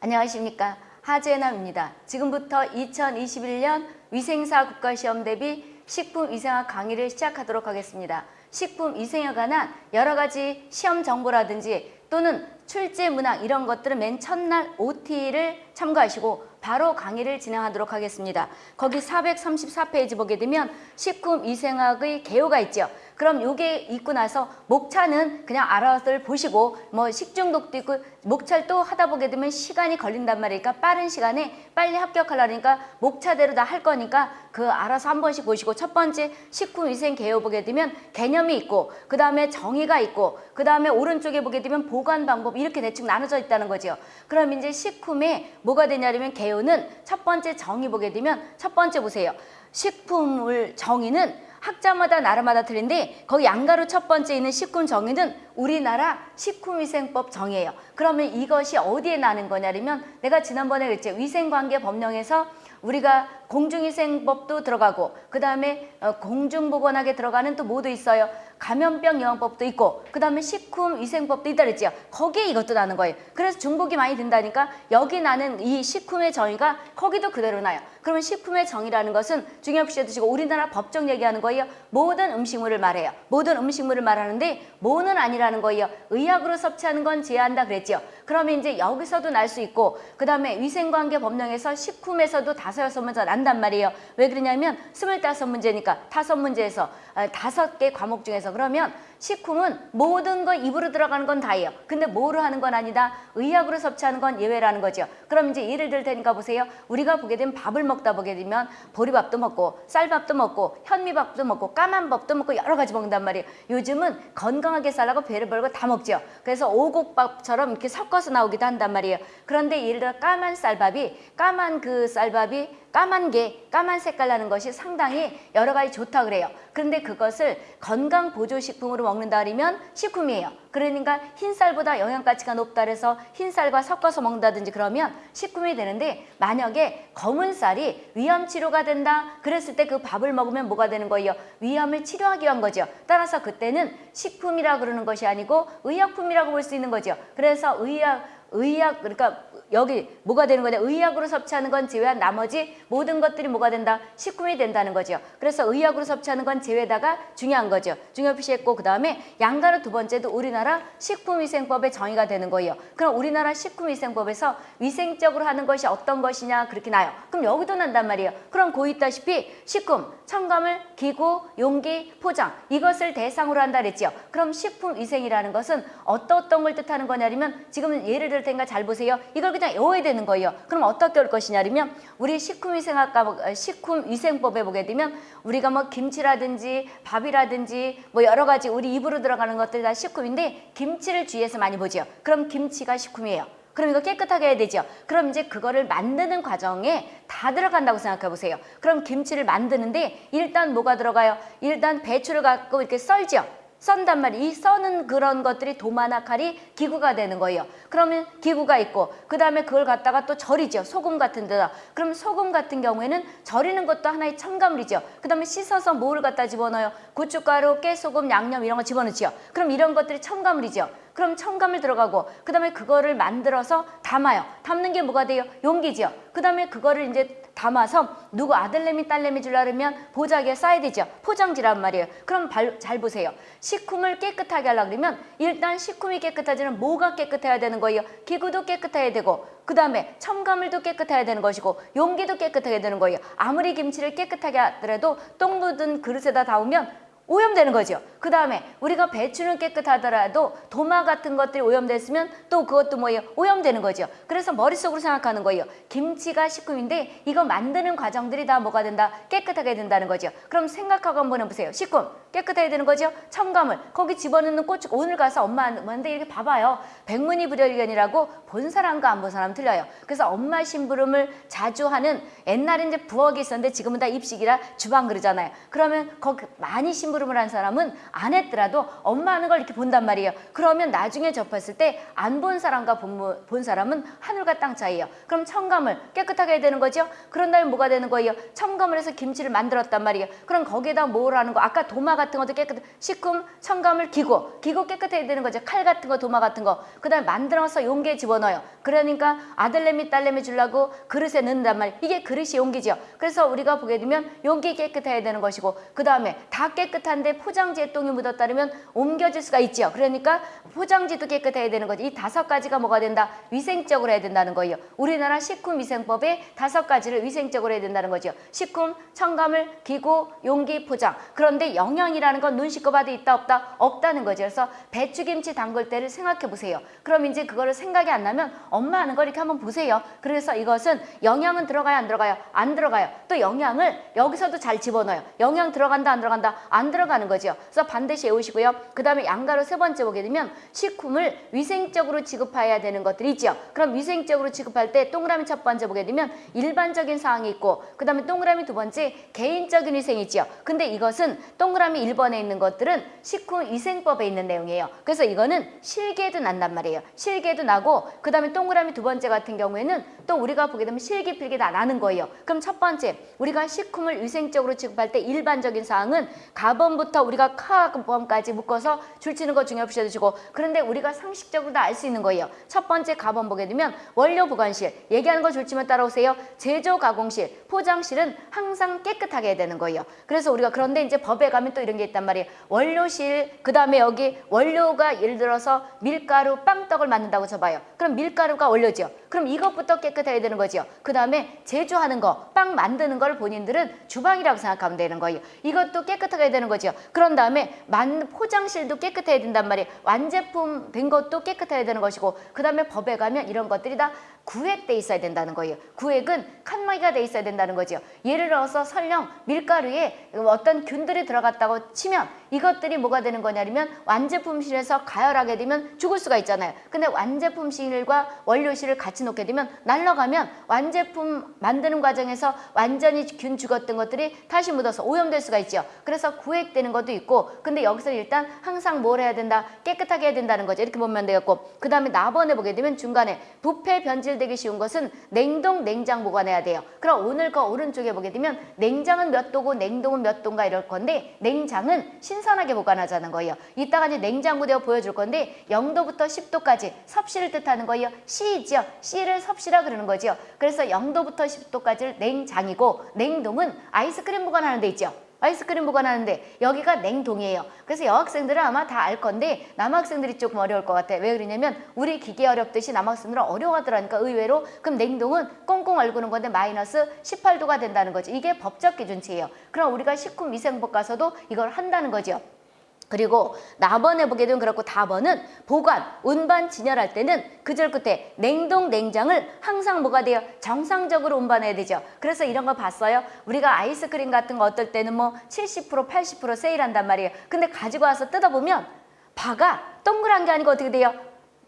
안녕하십니까 하재남입니다. 지금부터 2021년 위생사 국가시험 대비 식품위생학 강의를 시작하도록 하겠습니다. 식품위생에 관한 여러 가지 시험 정보라든지 또는 출제 문항 이런 것들은 맨 첫날 OT를 참고하시고 바로 강의를 진행하도록 하겠습니다. 거기 434페이지 보게 되면 식품위생학의 개요가 있죠. 그럼 요게 있고 나서 목차는 그냥 알아서 보시고 뭐 식중독도 있고 목차를 또 하다 보게 되면 시간이 걸린단 말이니까 빠른 시간에 빨리 합격하려니까 목차대로 다 할 거니까 그 알아서 한 번씩 보시고 첫 번째 식품위생 개요 보게 되면 개념이 있고 그 다음에 정의가 있고 그 다음에 오른쪽에 보게 되면 보관 방법 이렇게 대충 나눠져 있다는 거죠. 그럼 이제 식품에 뭐가 되냐면 개요는 첫 번째 정의 보게 되면 첫 번째 보세요. 식품을 정의는 학자마다 나라마다 틀린데 거기 양가로 첫 번째 있는 식품 정의는 우리나라 식품위생법 정의예요. 그러면 이것이 어디에 나는 거냐면 내가 지난번에 그랬죠. 위생관계 법령에서 우리가 공중위생법도 들어가고 그 다음에 공중보건학에 들어가는 또 뭐도 있어요. 감염병 예방법도 있고 그 다음에 식품위생법도 있다 그랬죠. 거기에 이것도 나는 거예요. 그래서 중복이 많이 된다니까 여기 나는 이 식품의 정의가 거기도 그대로 나요. 그러면 식품의 정의라는 것은 중요시 해두시고 우리나라 법정 얘기하는 거예요. 모든 음식물을 말해요. 모든 음식물을 말하는데 뭐는 아니라는 거예요. 의약으로 섭취하는 건 제한한다 그랬죠. 그러면 이제 여기서도 날 수 있고 그 다음에 위생관계 법령에서 식품에서도 다섯 여섯 문제 난단 말이에요. 왜 그러냐면 스물다섯 문제니까 다섯 문제에서 다섯 개 과목 중에서 그러면 식품은 모든 거 입으로 들어가는 건 다예요. 근데 뭐로 하는 건 아니다. 의약으로 섭취하는 건 예외라는 거죠. 그럼 이제 예를 들 테니까 보세요. 우리가 보게 되면 밥을 먹다 보게 되면 보리밥도 먹고 쌀밥도 먹고 현미밥도 먹고 까만 밥도 먹고 여러 가지 먹는단 말이에요. 요즘은 건강하게 살라고 배를 벌고 다 먹죠. 그래서 오곡밥처럼 이렇게 섞어서 나오기도 한단 말이에요. 그런데 예를 들어 까만 쌀밥이 까만 그 쌀밥이 까만 게 까만 색깔 나는 것이 상당히 여러 가지 좋다 그래요. 그런데 그것을 건강 보조식품으로 먹는다 그러면 식품이에요. 그러니까 흰쌀보다 영양가치가 높다 그래서 흰쌀과 섞어서 먹는다든지 그러면 식품이 되는데 만약에 검은 쌀이 위암 치료가 된다 그랬을 때 그 밥을 먹으면 뭐가 되는 거예요? 위암을 치료하기 위한 거죠. 따라서 그때는 식품이라 그러는 것이 아니고 의약품이라고 볼 수 있는 거죠. 그래서 의약 의약 그러니까 여기 뭐가 되는 거냐? 의약으로 섭취하는 건 제외한 나머지 모든 것들이 뭐가 된다? 식품이 된다는 거죠 그래서 의약으로 섭취하는 건 제외다가 중요한 거죠. 중요 표시했고 그 다음에 양가로 두 번째도 우리나라 식품위생법의 정의가 되는 거예요. 그럼 우리나라 식품위생법에서 위생적으로 하는 것이 어떤 것이냐? 그렇게 나요. 그럼 여기도 난단 말이에요. 그럼 고 있다시피 식품 첨가물 기구 용기 포장 이것을 대상으로 한다 그랬죠 그럼 식품위생이라는 것은 어떤 어떤 걸 뜻하는 거냐면 지금 예를 들 테니까 잘 보세요 이걸 그냥 외워야 되는 거예요. 그럼 어떻게 할 것이냐면 우리 식품위생학과 식품위생법에 보게 되면 우리가 뭐 김치라든지 밥이라든지 뭐 여러 가지 우리 입으로 들어가는 것들 다 식품인데 김치를 주위에서 많이 보죠. 그럼 김치가 식품이에요. 그럼 이거 깨끗하게 해야 되죠. 그럼 이제 그거를 만드는 과정에 다 들어간다고 생각해 보세요. 그럼 김치를 만드는데 일단 뭐가 들어가요? 일단 배추를 갖고 이렇게 썰죠. 썬단 말이에요. 이 써는 그런 것들이 도마나 칼이 기구가 되는 거예요. 그러면 기구가 있고 그 다음에 그걸 갖다가 또 절이죠. 소금 같은 데다. 그럼 소금 같은 경우에는 절이는 것도 하나의 첨가물이죠. 그 다음에 씻어서 뭐를 갖다 집어넣어요? 고춧가루, 깨소금, 양념 이런 거 집어넣죠. 그럼 이런 것들이 첨가물이죠. 그럼 첨가물 들어가고 그 다음에 그거를 만들어서 담아요. 담는 게 뭐가 돼요? 용기죠. 그 다음에 그거를 이제 담아서 누구 아들내미 딸내미 그러면 보자기에 싸야 되죠. 포장지란 말이에요. 그럼 발, 잘 보세요. 식품을 깨끗하게 하려 그러면 일단 식품이 깨끗하지는 뭐가 깨끗해야 되는 거예요? 기구도 깨끗해야 되고 그 다음에 첨가물도 깨끗해야 되는 것이고 용기도 깨끗하게 되는 거예요. 아무리 김치를 깨끗하게 하더라도 똥 묻은 그릇에다 담으면 오염되는 거죠. 그 다음에 우리가 배추는 깨끗하더라도 도마 같은 것들이 오염됐으면 또 그것도 뭐예요? 오염되는 거죠. 그래서 머릿속으로 생각하는 거예요. 김치가 식품인데 이거 만드는 과정들이 다 뭐가 된다? 깨끗하게 된다는 거죠. 그럼 생각하고 한번 해보세요. 식품 깨끗해야 되는 거죠. 첨가물 거기 집어넣는 고추 오늘 가서 엄마한테 이렇게 봐봐요. 백문이 불여일견이라고 본 사람과 안 본 사람 틀려요. 그래서 엄마 심부름을 자주 하는 옛날에 이제 부엌이 있었는데 지금은 다 입식이라 주방 그러잖아요. 그러면 거기 많이 심부름 심부름을 한 사람은 안 했더라도 엄마 하는 걸 이렇게 본단 말이에요. 그러면 나중에 접했을 때 안 본 사람과 본, 본 사람은 하늘과 땅 차이예요. 그럼 첨가물 깨끗하게 해야 되는 거죠. 그런 다음에 뭐가 되는 거예요? 첨가물 해서 김치를 만들었단 말이에요. 그럼 거기에다 뭘 하는 거? 아까 도마 같은 것도 깨끗, 식품, 첨가물, 기구. 기구 깨끗해야 되는 거죠. 칼 같은 거, 도마 같은 거. 그 다음에 만들어서 용기에 집어넣어요. 그러니까 아들내미, 딸내미 주려고 그릇에 넣는단 말이에요. 이게 그릇이 용기죠. 그래서 우리가 보게 되면 용기 깨끗해야 되는 것이고 그 다음에 다 깨끗한 데 포장지에 똥이 묻었다면 옮겨질 수가 있죠. 그러니까 포장지도 깨끗해야 되는 거죠. 이 다섯 가지가 뭐가 된다? 위생적으로 해야 된다는 거예요. 우리나라 식품위생법에 다섯 가지를 위생적으로 해야 된다는 거죠. 식품, 첨가물, 기구, 용기, 포장. 그런데 영양이라는 건 눈 씻고 봐도 있다 없다? 없다는 거죠. 그래서 배추김치 담글 때를 생각해 보세요. 그럼 이제 그거를 생각이 안 나면 엄마 하는 거 이렇게 한번 보세요. 그래서 이것은 영양은 들어가요 안 들어가요? 안 들어가요. 또 영양을 여기서도 잘 집어넣어요. 영양 들어간다 안 들어간다? 안 들어 가는 거죠. 그래서 반드시 외우시고요. 그 다음에 양가로 세 번째 보게 되면 식품을 위생적으로 지급해야 되는 것들이 있죠. 그럼 위생적으로 지급할 때 동그라미 첫 번째 보게 되면 일반적인 사항이 있고 그 다음에 동그라미 두 번째 개인적인 위생이 있죠. 근데 이것은 동그라미 1번에 있는 것들은 식품위생법에 있는 내용이에요. 그래서 이거는 실기에도 난단 말이에요. 실기에도 나고 그 다음에 동그라미 두 번째 같은 경우에는 또 우리가 보게 되면 실기 필기 다 나는 거예요. 그럼 첫 번째 우리가 식품을 위생적으로 지급할 때 일반적인 사항은 가 범부터 우리가 카범까지 묶어서 줄치는 거 중요시 해주시고 그런데 우리가 상식적으로 다 알 수 있는 거예요. 첫 번째 가범 보게 되면 원료 보관실 얘기하는 거 줄치면 따라오세요. 제조 가공실 포장실은 항상 깨끗하게 해야 되는 거예요. 그래서 우리가 그런데 이제 법에 가면 또 이런 게 있단 말이에요. 원료실 그 다음에 여기 원료가 예를 들어서 밀가루 빵떡을 만든다고 쳐봐요. 그럼 밀가루가 원료죠. 그럼 이것부터 깨끗해야 되는 거죠. 그 다음에 제조하는 거, 빵 만드는 걸 본인들은 주방이라고 생각하면 되는 거예요. 이것도 깨끗하게 해야 되는 거죠. 그런 다음에 만 포장실도 깨끗해야 된단 말이에요. 완제품 된 것도 깨끗해야 되는 것이고 그 다음에 법에 가면 이런 것들이 다 구획돼 있어야 된다는 거예요. 구획은 칸막이가 돼 있어야 된다는 거죠. 예를 들어서 설령 밀가루에 어떤 균들이 들어갔다고 치면 이것들이 뭐가 되는 거냐면 완제품실에서 가열하게 되면 죽을 수가 있잖아요. 근데 완제품실과 원료실을 같이 놓게 되면 날라가면 완제품 만드는 과정에서 완전히 균 죽었던 것들이 다시 묻어서 오염될 수가 있죠. 그래서 구획 되는 것도 있고 근데 여기서 일단 항상 뭘 해야 된다? 깨끗하게 해야 된다는 거죠. 이렇게 보면 되겠고 그 다음에 나번에 보게 되면 중간에 부패 변질되기 쉬운 것은 냉동 냉장 보관해야 돼요. 그럼 오늘 거 오른쪽에 보게 되면 냉장은 몇 도고 냉동은 몇 도인가 이럴 건데 냉장은 신선하게 보관하자는 거예요. 이따가 이제 냉장고 되어 보여줄 건데 0도부터 10도까지 섭씨를 뜻하는 거예요. C이죠. C를 섭씨라 그러는 거죠. 그래서 0도부터 10도까지를 냉장이고 냉동은 아이스크림 보관하는 데 있죠. 아이스크림 보관하는데 여기가 냉동이에요. 그래서 여학생들은 아마 다 알 건데 남학생들이 조금 어려울 것 같아. 왜 그러냐면 우리 기계 어렵듯이 남학생들은 어려워하더라니까 의외로. 그럼 냉동은 꽁꽁 얼구는 건데 마이너스 18도가 된다는 거지. 이게 법적 기준치예요. 그럼 우리가 식품위생법 가서도 이걸 한다는 거죠. 그리고 나번에 보게 되면 그렇고 다번은 보관, 운반, 진열할 때는 그절 끝에 냉동, 냉장을 항상 뭐가 돼요? 정상적으로 운반해야 되죠. 그래서 이런 거 봤어요. 우리가 아이스크림 같은 거 어떨 때는 뭐 70%, 80% 세일한단 말이에요. 근데 가지고 와서 뜯어보면 바가 동그란 게 아니고 어떻게 돼요?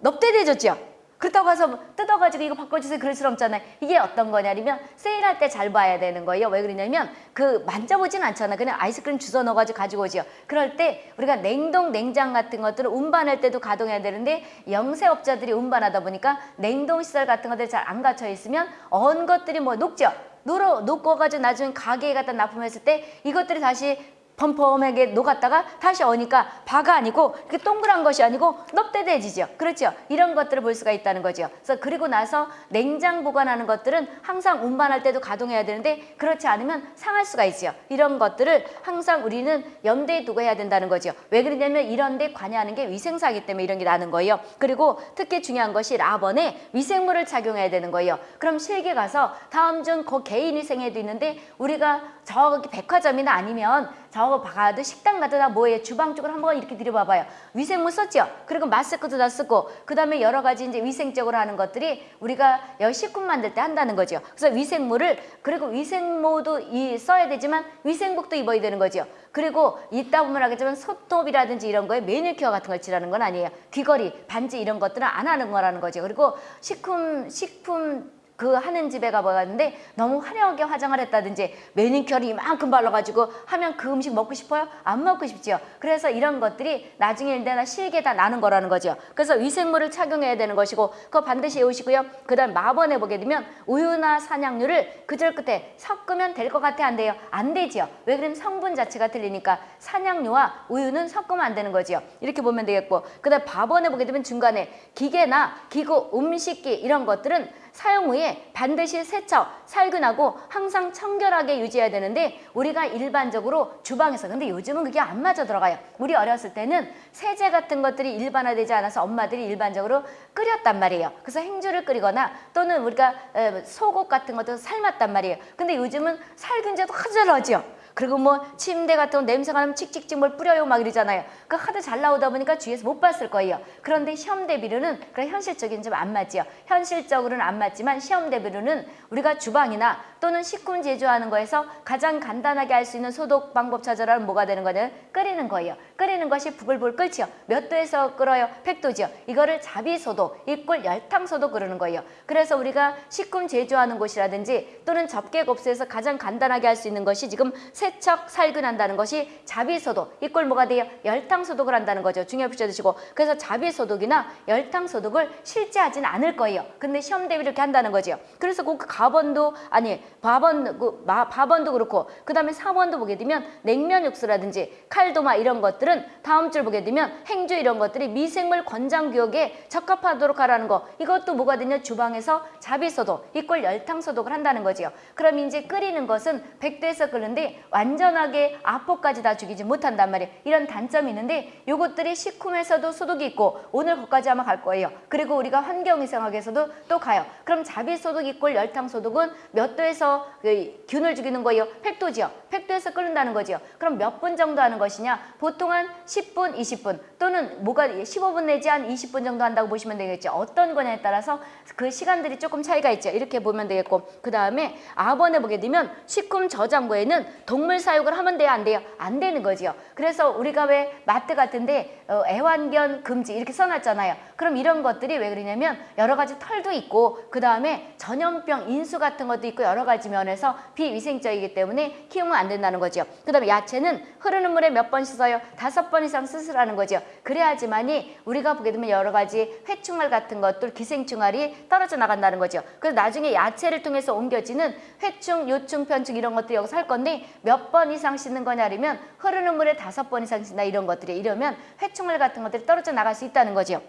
넙대대졌죠. 그렇다고 해서 뜯어가지고 이거 바꿔주세요 그럴 수 없잖아요. 이게 어떤 거냐면 세일할 때 잘 봐야 되는 거예요. 왜 그러냐면 그 만져보진 않잖아. 그냥 아이스크림 주워 넣어가지고 가지고 오죠. 그럴 때 우리가 냉동 냉장 같은 것들을 운반할 때도 가동해야 되는데 영세업자들이 운반하다 보니까 냉동시설 같은 것들이 잘 안 갖춰 있으면 언 것들이 뭐 녹죠. 녹어, 녹아가지고 나중에 가게에 갖다 납품했을 때 이것들이 다시 펌펌하게 녹았다가 다시 어니까 바가 아니고 이렇게 동그란 것이 아니고 넙대대지죠. 그렇죠? 이런 것들을 볼 수가 있다는 거죠. 그래서 그리고 나서 냉장 보관하는 것들은 항상 운반할 때도 가동해야 되는데 그렇지 않으면 상할 수가 있죠. 이런 것들을 항상 우리는 염두에 두고 해야 된다는 거죠. 왜 그러냐면 이런 데 관여하는 게 위생사기 때문에 이런 게 나는 거예요. 그리고 특히 중요한 것이 라번에 위생물을 착용해야 되는 거예요. 그럼 실기 가서 다음 중 그 개인 위생에도 있는데 우리가 저기 백화점이나 아니면 저거 가도 식당 가도 다 뭐예요? 주방 쪽으로 한번 이렇게 들여봐봐요. 위생물 썼죠? 그리고 마스크도 다 쓰고 그 다음에 여러 가지 이제 위생적으로 하는 것들이 우리가 여 식품 만들 때 한다는 거죠. 그래서 위생물을 그리고 위생모도 이 써야 되지만 위생복도 입어야 되는 거죠. 그리고 이따 보면 하겠지만 손톱이라든지 이런 거에 매니큐어 같은 걸 칠하는 건 아니에요. 귀걸이, 반지 이런 것들은 안 하는 거라는 거죠. 그리고 식품 식품 그 하는 집에 가봤는데 너무 화려하게 화장을 했다든지 매니큐어를 이만큼 발라가지고 하면 그 음식 먹고 싶어요? 안 먹고 싶지요. 그래서 이런 것들이 나중에 일대나 실게 다 나는 거라는 거죠. 그래서 위생물을 착용해야 되는 것이고 그거 반드시 외우시고요. 그 다음 마번에 보게 되면 우유나 산양유를 그절 끝에 섞으면 될 것 같아 안 돼요? 안 되지요. 왜 그러면 성분 자체가 틀리니까 산양유와 우유는 섞으면 안 되는 거지요. 이렇게 보면 되겠고 그 다음 밥원에 보게 되면 중간에 기계나 기구, 음식기 이런 것들은 사용 후에 반드시 세척, 살균하고 항상 청결하게 유지해야 되는데 우리가 일반적으로 주방에서 근데 요즘은 그게 안 맞아 들어가요. 우리 어렸을 때는 세제 같은 것들이 일반화되지 않아서 엄마들이 일반적으로 끓였단 말이에요. 그래서 행주를 끓이거나 또는 우리가 에, 소국 같은 것도 삶았단 말이에요. 근데 요즘은 살균제도 하절하죠. 그리고 뭐 침대 같은 거 냄새가 나면 칙칙칙 뭘 뿌려요 막 이러잖아요. 그 하도 잘 나오다 보니까 주위에서 못 봤을 거예요. 그런데 시험 대비로는 그런 현실적인 좀 안 맞지요. 현실적으로는 안 맞지만 시험 대비로는 우리가 주방이나 또는 식품 제조하는 거에서 가장 간단하게 할 수 있는 소독 방법 찾아라면 뭐가 되는 거냐? 끓이는 거예요. 끓이는 것이 부글부글 끓지요. 몇 도에서 끓어요? 100도지요. 이거를 자비 소독, 이꼴 열탕 소독 그러는 거예요. 그래서 우리가 식품 제조하는 곳이라든지 또는 접객업소에서 가장 간단하게 할 수 있는 것이 지금 세척, 살균한다는 것이 자비소독, 이꼴 뭐가 돼요? 열탕소독을 한다는 거죠. 중요히 붙여주시고 그래서 자비소독이나 열탕소독을 실제 하지는 않을 거예요. 근데 시험 대비 이렇게 한다는 거죠. 그래서 그 가번도 아니 밥원 그 마, 밥원도 그렇고 그 다음에 사원도 보게 되면 냉면 육수라든지 칼도마 이런 것들은 다음 줄 보게 되면 행주 이런 것들이 미생물 권장 구역에 적합하도록 하라는 거 이것도 뭐가 되냐 주방에서 자비소독 이꼴 열탕소독을 한다는 거지요. 그럼 이제 끓이는 것은 100도에서 끓는데 완전하게 아포까지 다 죽이지 못한단 말이에요. 이런 단점이 있는데 요것들이 식품에서도 소독이 있고 오늘 거기까지 아마 갈 거예요. 그리고 우리가 환경위생학에서도 또 가요. 그럼 자비소독 이꼴 열탕소독은 몇 도에서 그 균을 죽이는 거예요? 100도지요. 100도에서 끓는다는 거지요. 그럼 몇 분 정도 하는 것이냐? 보통 한 10분, 20분 또는 뭐가 15분 내지 한 20분 정도 한다고 보시면 되겠죠. 어떤 거냐에 따라서 그 시간들이 조금 차이가 있죠. 이렇게 보면 되겠고 그 다음에 아번에 보게 되면 식품 저장고에는 동물 사육을 하면 돼요? 안 돼요? 안 되는 거지요. 그래서 우리가 왜 마트 같은데 어, 애완견 금지 이렇게 써놨잖아요. 그럼 이런 것들이 왜 그러냐면 여러 가지 털도 있고 그 다음에 전염병 인수 같은 것도 있고 여러 가지 면에서 비위생적이기 때문에 키우면 안 된다는 거죠. 그 다음에 야채는 흐르는 물에 몇 번 씻어요? 다섯 번 이상 씻으라는 거죠. 그래야지만이 우리가 보게 되면 여러 가지 회충알 같은 것들 기생충알이 떨어져 나간다는 거죠. 그래서 나중에 야채를 통해서 옮겨지는 회충, 요충, 편충 이런 것들이 여기서 할 건데 몇 번 이상 씻는 거냐 하면 흐르는 물에 다섯 번 이상 씻나 이런 것들이 이러면 회충알 같은 것들이 떨어져 나갈 수 있다는 거죠.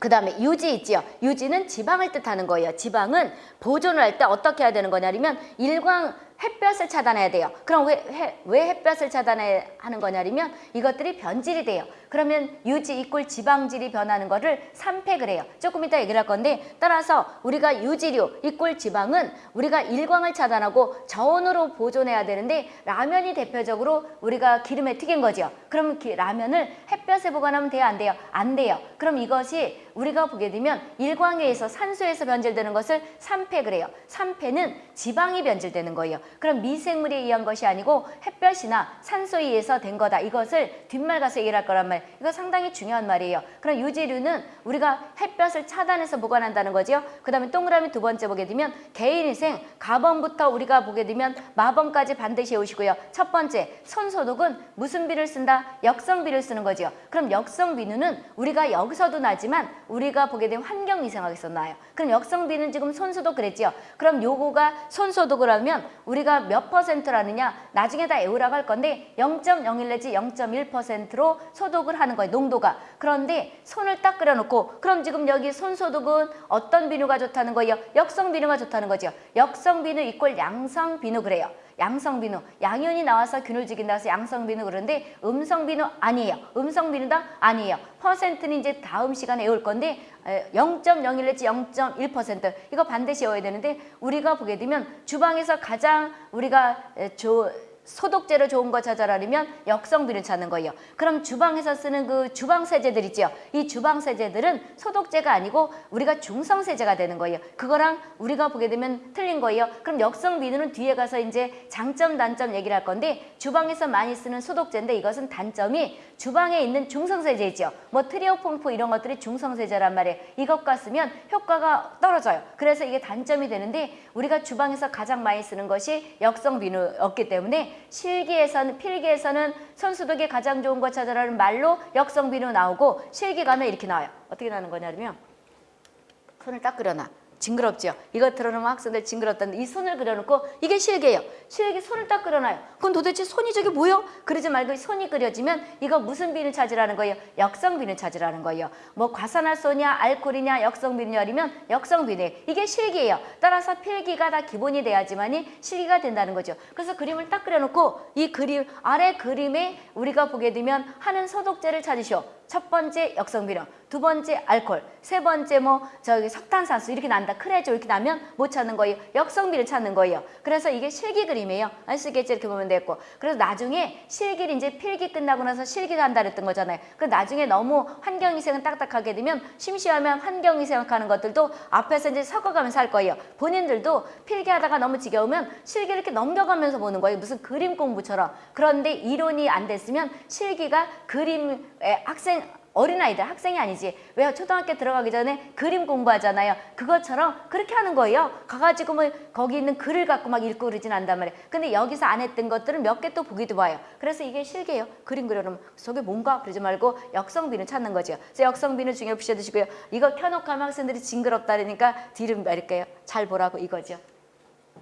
그 다음에 유지 있지요. 유지는 지방을 뜻하는 거예요. 지방은 보존을 할 때 어떻게 해야 되는 거냐면 일광 햇볕을 차단해야 돼요. 그럼 왜, 해, 왜 햇볕을 차단해야 하는 거냐면 이것들이 변질이 돼요. 그러면 유지 이꼴 지방질이 변하는 거를 삼팩을 해요. 조금 이따 얘기를 할 건데 따라서 우리가 유지류 이꼴 지방은 우리가 일광을 차단하고 저온으로 보존해야 되는데 라면이 대표적으로 우리가 기름에 튀긴 거죠. 그럼 기, 라면을 햇볕에 보관하면 돼요? 안 돼요? 안 돼요. 그럼 이것이 우리가 보게 되면 일광에 의해서 산소에서 변질되는 것을 삼팩을 해요. 삼패는 지방이 변질되는 거예요. 그럼 미생물에 의한 것이 아니고 햇볕이나 산소에 의해서 된 거다. 이것을 뒷말 가서 얘기를 할 거란 말. 이거 상당히 중요한 말이에요. 그럼 유지류는 우리가 햇볕을 차단해서 보관한다는 거죠. 그 다음에 동그라미 두 번째 보게 되면 개인위생 가범부터 우리가 보게 되면 마범까지 반드시 해오시고요. 첫 번째 손소독은 무슨 비를 쓴다? 역성비를 쓰는 거죠. 그럼 역성비누는 우리가 여기서도 나지만 우리가 보게 되면 환경위생학에서 나요. 그럼 역성비는 지금 손소독 그랬죠. 그럼 요거가 손소독을 하면 우리가 몇 퍼센트라느냐 나중에 다 에우라고 할 건데 0.01 내지 0.1%로 소독 을 하는 거예요. 농도가. 그런데 손을 딱 끓여놓고 그럼 지금 여기 손소독은 어떤 비누가 좋다는 거예요? 역성 비누가 좋다는 거죠. 역성 비누 equal 양성 비누 그래요. 양성 비누, 양이온이 나와서 균을 죽인다 해서 양성 비누 그런데 음성 비누 아니에요. 음성 비누다 아니에요. 퍼센트는 이제 다음 시간에 외울 건데 0.01 내지 0.1% 이거 반드시 외워야 되는데 우리가 보게 되면 주방에서 가장 우리가 조 소독제로 좋은 거 찾아라면 역성비누를 찾는 거예요. 그럼 주방에서 쓰는 그 주방 세제들 있죠. 이 주방 세제들은 소독제가 아니고 우리가 중성 세제가 되는 거예요. 그거랑 우리가 보게 되면 틀린 거예요. 그럼 역성 비누는 뒤에 가서 이제 장점 단점 얘기를 할 건데 주방에서 많이 쓰는 소독제인데 이것은 단점이 주방에 있는 중성 세제 있죠. 뭐 트리오 퐁퐁 이런 것들이 중성 세제란 말이에요. 이것과 쓰면 효과가 떨어져요. 그래서 이게 단점이 되는데 우리가 주방에서 가장 많이 쓰는 것이 역성 비누였기 때문에 실기에서는 필기에서는 손소독에 가장 좋은 거 찾아라는 말로 역성 비누 나오고 실기 가면 이렇게 나와요. 어떻게 나는 거냐면 손을 딱 그려놔. 징그럽죠? 이거 들어놓으면 학생들 징그럽다는데 이 손을 그려놓고 이게 실개예요. 실개 손을 딱 그려놔요. 그럼 도대체 손이 저게 뭐요? 그러지 말고 손이 그려지면 이거 무슨 비누 찾으라는 거예요? 역성 비누 찾으라는 거예요. 뭐 과산화소냐 알코올이냐 역성 비누냐면 역성 비누 이게 실기예요. 따라서 필기가 다 기본이 돼야지만이 실기가 된다는 거죠. 그래서 그림을 딱 그려놓고 이 그림 아래 그림에 우리가 보게 되면 하는 소독제를 찾으시오. 첫 번째 역성비누, 두 번째 알코올, 세 번째 뭐 저기 석탄산수 이렇게 난다. 크레조 이렇게 나면 못 찾는 거예요. 역성비를 찾는 거예요. 그래서 이게 실기 그림이에요. 아시겠죠? 이렇게 보면 되고. 그래서 나중에 실기를 이제 필기 끝나고 나서 실기가 한다 그랬던 거잖아요. 그 나중에 너무 환경위생은 딱딱하게 되면 심심하면 환경위생 하는 것들도 앞에서 이제 섞어가면서 할 거예요. 본인들도 필기하다가 너무 지겨우면 실기를 이렇게 넘겨가면서 보는 거예요. 무슨 그림 공부처럼. 그런데 이론이 안 됐으면 실기가 그림의 학생 어린아이들 학생이 아니지. 왜 초등학교 들어가기 전에 그림 공부하잖아요. 그것처럼 그렇게 하는 거예요. 가가지고 뭐 거기 있는 글을 갖고 막 읽고 그러진 않단 말이에요. 근데 여기서 안 했던 것들은 몇 개 또 보기도 봐요. 그래서 이게 실계예요. 그림 그려놓으면 저게 뭔가 그러지 말고 역성비는 찾는 거죠 그래서 역성비는 중요히 부셔두시고요. 이거 켜놓고 하면 학생들이 징그럽다 그러니까 뒤를 말릴게요. 잘 보라고 이거죠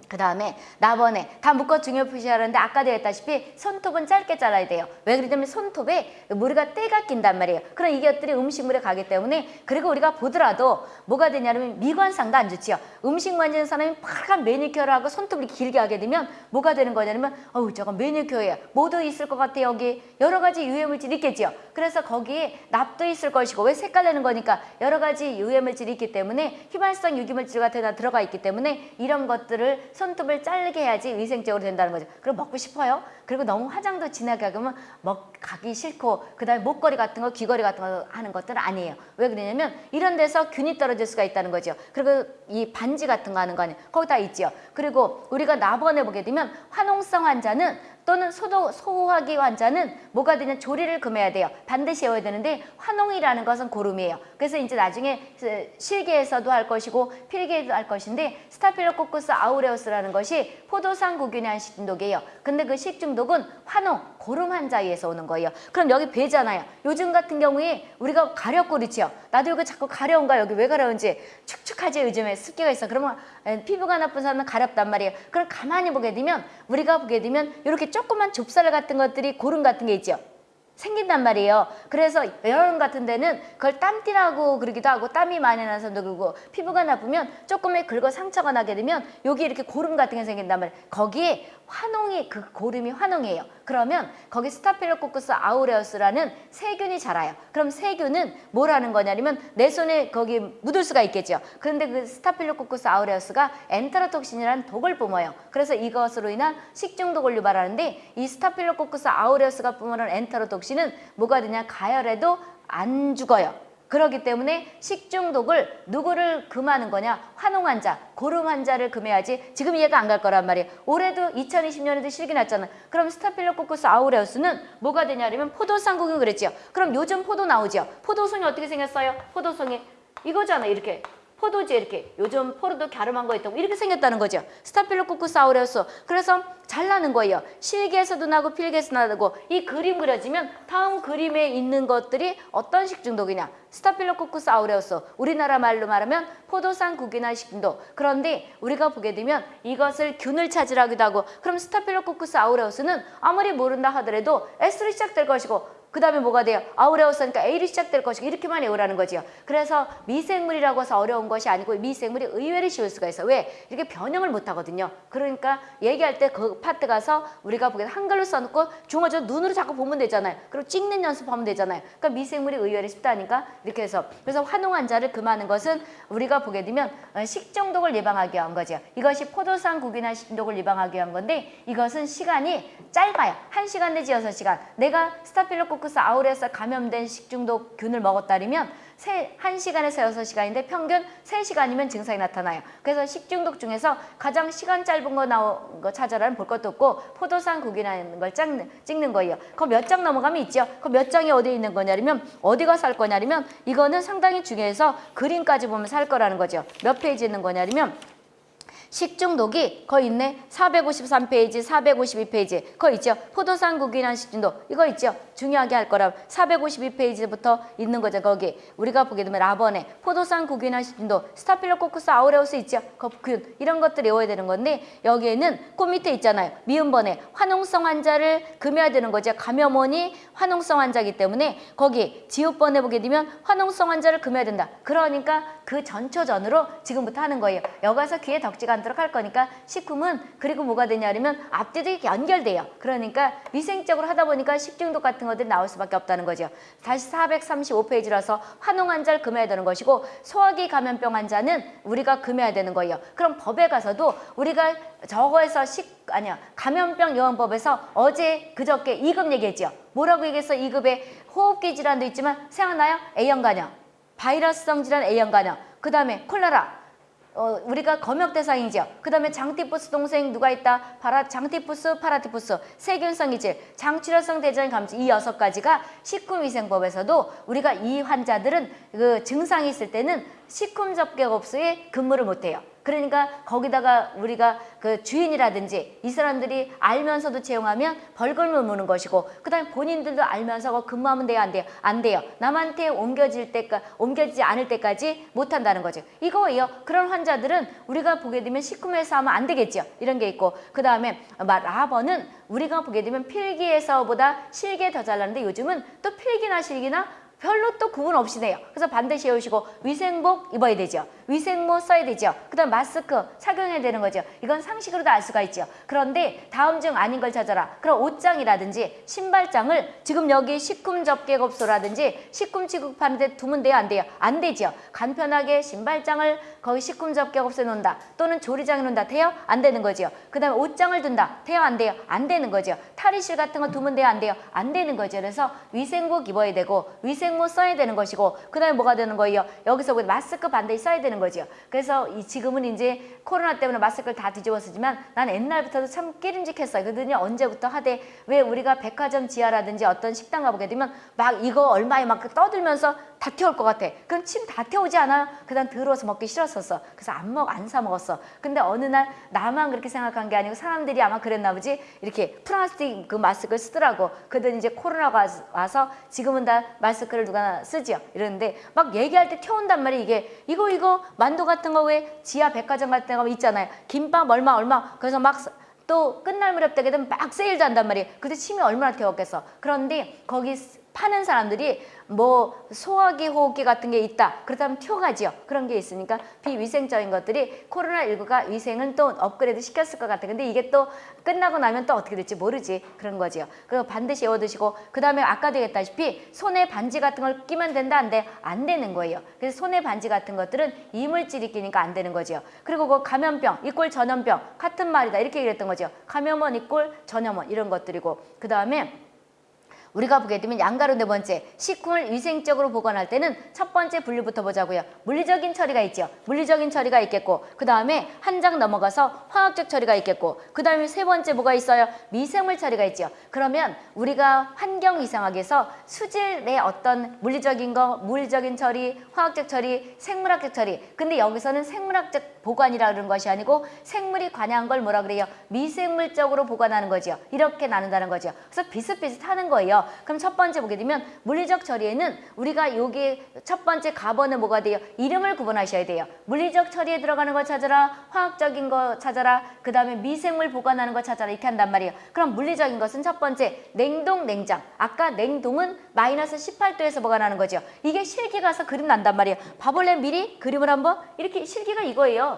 그 다음에 나번에 다 묶어 중요 표시하는데 아까도 했다시피 손톱은 짧게 잘라야 돼요. 왜 그러냐면 손톱에 머리가 때가 낀단 말이에요. 그럼 이것들이 음식물에 가기 때문에 그리고 우리가 보더라도 뭐가 되냐면 미관상도 안 좋지요. 음식 만지는 사람이 파란 매니큐어를 하고 손톱을 길게 하게 되면 뭐가 되는 거냐면 어우 저거 매니큐어예요. 뭐도 있을 것 같아 여기 여러 가지 유해물질이 있겠지요. 그래서 거기에 납도 있을 것이고 왜 색깔 내는 거니까 여러 가지 유해물질이 있기 때문에 휘발성 유기물질 같은 거 들어가 있기 때문에 이런 것들을 손톱을 자르게 해야지 위생적으로 된다는 거죠. 그리고 먹고 싶어요. 그리고 너무 화장도 진하게 하면 먹 가기 싫고 그다음에 목걸이 같은 거 귀걸이 같은 거 하는 것들은 아니에요. 왜 그러냐면 이런 데서 균이 떨어질 수가 있다는 거죠. 그리고 이 반지 같은 거 하는 거 아니에요. 거기 다 있죠. 그리고 우리가 나번에 보게 되면 화농성 환자는 또는 소도, 소화기 환자는 뭐가 되냐 조리를 금해야 돼요. 반드시 외워야 되는데 화농이라는 것은 고름이에요. 그래서 이제 나중에 실계에서도 할 것이고 필계에도 할 것인데 스타필로코쿠스 아우레우스라는 것이 포도상 구균의 한 식중독이에요. 근데 그 식중독은 화농, 고름 환자에서 오는 거예요. 그럼 여기 배잖아요. 요즘 같은 경우에 우리가 가렵고 그렇지요. 나도 이거 자꾸 가려운가 여기 왜 가려운지 축축하지 요즘에 습기가 있어. 그러면 피부가 나쁜 사람은 가렵단 말이에요. 그럼 가만히 보게 되면 우리가 보게 되면 이렇게 조그만 좁쌀 같은 것들이 고름 같은 게 있죠. 생긴단 말이에요. 그래서 여름 같은 데는 그걸 땀띠라고 그러기도 하고 땀이 많이 나는 사람도 그러고 피부가 나쁘면 조금의 긁어 상처가 나게 되면 여기 이렇게 고름 같은 게 생긴단 말이에요. 거기에 화농이 그 고름이 화농이에요. 그러면 거기 Staphylococcus aureus라는 세균이 자라요. 그럼 세균은 뭘 하는 거냐면 내 손에 거기 묻을 수가 있겠죠. 그런데 그 Staphylococcus aureus가 enterotoxin이라는 독을 뿜어요. 그래서 이것으로 인한 식중독을 유발하는데 이 Staphylococcus aureus가 뿜어내는 enterotoxin 은 뭐가 되냐 가열해도 안 죽어요. 그렇기 때문에 식중독을 누구를 금하는 거냐? 화농 환자, 고름 환자를 금해야지 지금 이해가 안 갈 거란 말이에요. 올해도 2020년에도 실기 났잖아. 그럼 Staphylococcus aureus는 뭐가 되냐면 포도상구균이 그랬지요. 그럼 요즘 포도 나오죠. 포도송이 어떻게 생겼어요? 포도송이 이거잖아 이렇게. 포도지 이렇게 요즘 포도도 갸름한 거 있다고 이렇게 생겼다는 거죠. Staphylococcus aureus. 그래서 잘 나는 거예요. 실기에서도 나고 필기에서 나고 이 그림 그려지면 다음 그림에 있는 것들이 어떤 식중독이냐. Staphylococcus aureus. 우리나라 말로 말하면 포도상구균 식중독. 그런데 우리가 보게 되면 이것을 균을 찾으라기도 하고 그럼 Staphylococcus aureus는 아무리 모른다 하더라도 S로 시작될 것이고 그 다음에 뭐가 돼요? aureus니까 A로 시작될 것이고 이렇게만 외우라는 거지요. 그래서 미생물이라고 해서 어려운 것이 아니고 미생물이 의외로 쉬울 수가 있어. 왜? 이렇게 변형을 못 하거든요. 그러니까 얘기할 때 그 파트 가서 우리가 보기에 한글로 써놓고 중어저 눈으로 자꾸 보면 되잖아요. 그리고 찍는 연습하면 되잖아요. 그러니까 미생물이 의외로 쉽다니까 이렇게 해서 그래서 화농 환자를 금하는 것은 우리가 보게 되면 어, 식중독을 예방하기 위한 거죠. 이것이 포도상구균 식중독을 예방하기 위한 건데 이것은 시간이 짧아요. 한시간 내지 여섯 시간 내가 Staphylococcus aureus 감염된 식중독 균을 먹었다면 세, 1시간에서 여섯 시간인데 평균 세시간이면 증상이 나타나요. 그래서 식중독 중에서 가장 시간 짧은 거 나온 거 찾아라는 볼 것도 없고 포도상구균이라는 걸 찍는, 찍는 거예요. 그럼 몇 장 넘어가면 있죠. 그럼 몇 장이 어디에 있는 거냐면 어디가 살 거냐면 이거는 상당히 중요해서 그림까지 보면 살 거라는 거죠. 몇 페이지 있는 거냐면 식중독이 거기 있네. 453페이지, 452페이지. 거 있죠. 포도상구균 식중독. 이거 있죠. 중요하게 할 거라 452페이지부터 있는 거죠. 거기. 우리가 보게 되면 라번에 포도상구균 식중독, Staphylococcus aureus 있죠. 거균 이런 것들 외워야 되는 건데 여기에는 그 밑에 있잖아요. 미음번에 화농성 환자를 금해야 되는 거죠. 감염원이 화농성 환자이기 때문에 거기 지읒번에 보게 되면 화농성 환자를 금해야 된다. 그러니까 그 전초전으로 지금부터 하는 거예요. 여기 가서 귀에 덕지가 않도록 할 거니까 식품은 그리고 뭐가 되냐면 앞뒤도 이렇게 연결돼요. 그러니까 위생적으로 하다 보니까 식중독 같은 것들이 나올 수밖에 없다는 거죠. 다시 435페이지라서 환웅 환자를 금해야 되는 것이고 소화기 감염병 환자는 우리가 금해야 되는 거예요. 그럼 법에 가서도 우리가 저거에서 식 아니야 감염병 예방법에서 어제 그저께 2급 얘기했죠. 뭐라고 얘기했어? 2급에 호흡기 질환도 있지만 생각나요? A형 간염, 바이러스성 질환 A형 간염, 그 다음에 콜레라, 어, 우리가 검역 대상이죠. 그 다음에 장티푸스 동생 누가 있다? 파라, 장티푸스, 파라티푸스, 세균성 이질, 장출혈성 대장균 감염 이 여섯 가지가 식품위생법에서도 우리가 이 환자들은 그 증상이 있을 때는 식품 접객업소에 근무를 못해요. 그러니까 거기다가 우리가 그 주인이라든지 이 사람들이 알면서도 채용하면 벌금을 무는 것이고 그다음에 본인들도 알면서 그거 근무하면 돼요 안 돼요? 안 돼요. 남한테 옮겨질 때까 옮겨지지 않을 때까지 못한다는 거죠. 이거예요. 그런 환자들은 우리가 보게 되면 식품에서 하면 안 되겠죠. 이런 게 있고 그 다음에 라버는 우리가 보게 되면 필기에서보다 실기에 더 잘나는데 요즘은 또 필기나 실기나 별로 또 구분 없이 내요. 그래서 반드시 외우시고 위생복 입어야 되죠. 위생모 써야 되죠. 그 다음 마스크 착용해야 되는 거죠. 이건 상식으로도 알 수가 있죠. 그런데 다음 중 아닌 걸 찾아라. 그럼 옷장이라든지 신발장을 지금 여기 식품 접객업소라든지 식품 취급하는데 두면 돼요? 안 돼요? 안 되죠. 간편하게 신발장을 거기 식품 접객업소에 놓는다. 또는 조리장에 놓는다. 돼요? 안 되는 거죠. 그 다음에 옷장을 둔다. 돼요? 안 돼요? 안 되는 거죠. 탈의실 같은 거 두면 돼요? 안 돼요? 안 되는 거죠. 그래서 위생복 입어야 되고 위생 모 써야 되는 것이고 그 다음에 뭐가 되는 거예요? 여기서 마스크 반드시 써야 되는 거죠. 그래서 이 지금은 이제 코로나 때문에 마스크를 다 뒤집어 쓰지만 난 옛날부터도 참 깨름직했어요. 그더니 언제부터 하되 왜 우리가 백화점 지하라든지 어떤 식당 가보게 되면 막 이거 얼마에 막 떠들면서 다 태울 것 같아. 그럼 침 다 태우지 않아요? 그다음 더러워서 먹기 싫었었어. 그래서 안 먹, 안 사 먹었어. 근데 어느 날 나만 그렇게 생각한 게 아니고 사람들이 아마 그랬나 보지. 이렇게 플라스틱 그 마스크를 쓰더라고. 그러더니 이제 코로나가 와서 지금은 다 마스크를 누가 쓰지요. 이러는데 막 얘기할 때 태운단 말이야 이게. 이거 이거 만두 같은 거 왜 지하 백화점 같은 데 가면 있잖아요. 김밥 얼마 얼마. 그래서 막 또 끝날 무렵 되게 되면 막 세일도 한단 말이에요. 그때 침이 얼마나 태웠겠어. 그런데 거기 파는 사람들이 뭐 소화기, 호흡기 같은 게 있다. 그렇다면 튀어가지요. 그런 게 있으니까 비위생적인 것들이 코로나19가 위생은 또 업그레이드 시켰을 것 같아. 근데 이게 또 끝나고 나면 또 어떻게 될지 모르지. 그런 거지요. 그리고 반드시 외워두시고 그 다음에 아까도 얘기했다시피 손에 반지 같은 걸 끼면 된다 안 돼? 안 되는 거예요. 그래서 손에 반지 같은 것들은 이물질이 끼니까 안 되는 거지요. 그리고 그 감염병 이꼴 전염병 같은 말이다. 이렇게 얘기했던 거죠. 감염원 이꼴 전염원 이런 것들이고 그 다음에 우리가 보게 되면 양가로 네 번째 식품을 위생적으로 보관할 때는 첫 번째 분류부터 보자고요. 물리적인 처리가 있죠. 물리적인 처리가 있겠고 그 다음에 한 장 넘어가서 화학적 처리가 있겠고 그 다음에 세 번째 뭐가 있어요? 미생물 처리가 있죠. 그러면 우리가 환경 이상학에서 수질의 어떤 물리적인 거, 물리적인 처리, 화학적 처리, 생물학적 처리 근데 여기서는 생물학적 보관이라 그러는 것이 아니고 생물이 관여한 걸 뭐라 그래요? 미생물적으로 보관하는 거죠. 이렇게 나눈다는 거죠. 그래서 비슷비슷하는 거예요. 그럼 첫 번째 보게 되면 물리적 처리에는 우리가 여기 첫 번째 가번은 뭐가 돼요? 이름을 구분하셔야 돼요. 물리적 처리에 들어가는 거 찾아라. 화학적인 거 찾아라. 그 다음에 미생물 보관하는 거 찾아라. 이렇게 한단 말이에요. 그럼 물리적인 것은 첫 번째 냉동, 냉장. 아까 냉동은 마이너스 18도에서 보관하는 거죠. 이게 실기 가서 그림 난단 말이에요. 봐볼래 미리 그림을 한번 이렇게 실기가 이거예요.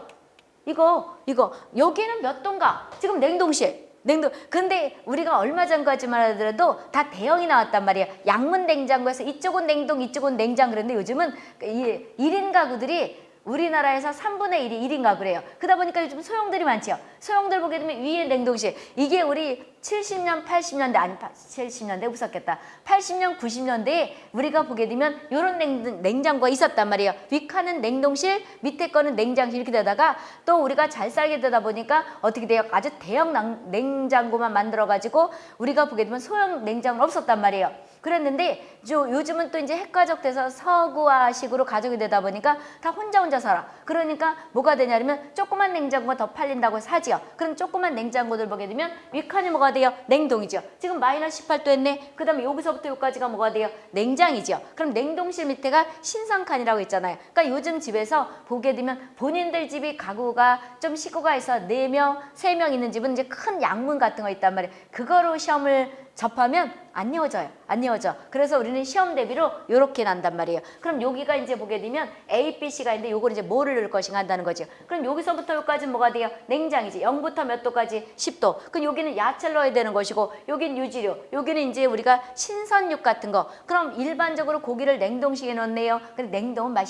이거 이거 여기는 몇 도인가? 지금 냉동실. 냉동. 근데 우리가 얼마 전까지만 하더라도 다 대형이 나왔단 말이에요. 양문 냉장고에서 이쪽은 냉동, 이쪽은 냉장 그랬는데 요즘은 이 1인 가구들이 우리나라에서 3분의 1이 1인 가구래요. 그러다 보니까 요즘 소형들이 많죠. 소형들 보게 되면 위에 냉동실. 이게 우리 70년, 80년대 아니 70년대 웃었겠다. 80년, 90년대에 우리가 보게 되면 이런 냉, 냉장고가 있었단 말이에요. 윗칸은 냉동실, 밑에 거는 냉장실 이렇게 되다가 또 우리가 잘 살게 되다 보니까 어떻게 돼요? 아주 대형 낭- 냉장고만 만들어 가지고 우리가 보게 되면 소형 냉장고는 없었단 말이에요. 그랬는데 요, 요즘은 또 이제 핵가족 돼서 서구화식으로 가족이 되다 보니까 다 혼자 혼자 살아. 그러니까 뭐가 되냐면 조그만 냉장고가 더 팔린다고 하지요. 그럼 조그만 냉장고들 보게 되면 윗칸이 뭐가 돼요? 냉동이죠. 지금 마이너스 18도 했네. 그 다음에 여기서부터 여기까지가 뭐가 돼요? 냉장이죠. 그럼 냉동실 밑에가 신상칸이라고 있잖아요. 그러니까 요즘 집에서 보게 되면 본인들 집이 가구가 좀 식구가 있어 네명세 명 있는 집은 이제 큰 양문 같은 거 있단 말이에요. 그거로 시험을 접하면 안 이어져요. 안 이어져. 그래서 우리는 시험 대비로 요렇게 난단 말이에요. 그럼 여기가 이제 보게 되면 A, B, C가 있는데 요걸 이제 뭐를 넣을 것인가 한다는 거죠. 그럼 여기서부터 여기까지 뭐가 돼요? 냉장이지. 0부터 몇 도까지? 10도. 그럼 여기는 야채를 넣어야 되는 것이고 여긴 유지료. 여기는 이제 우리가 신선육 같은 거. 그럼 일반적으로 고기를 냉동식에 넣네요. 근데 냉동은 맛이.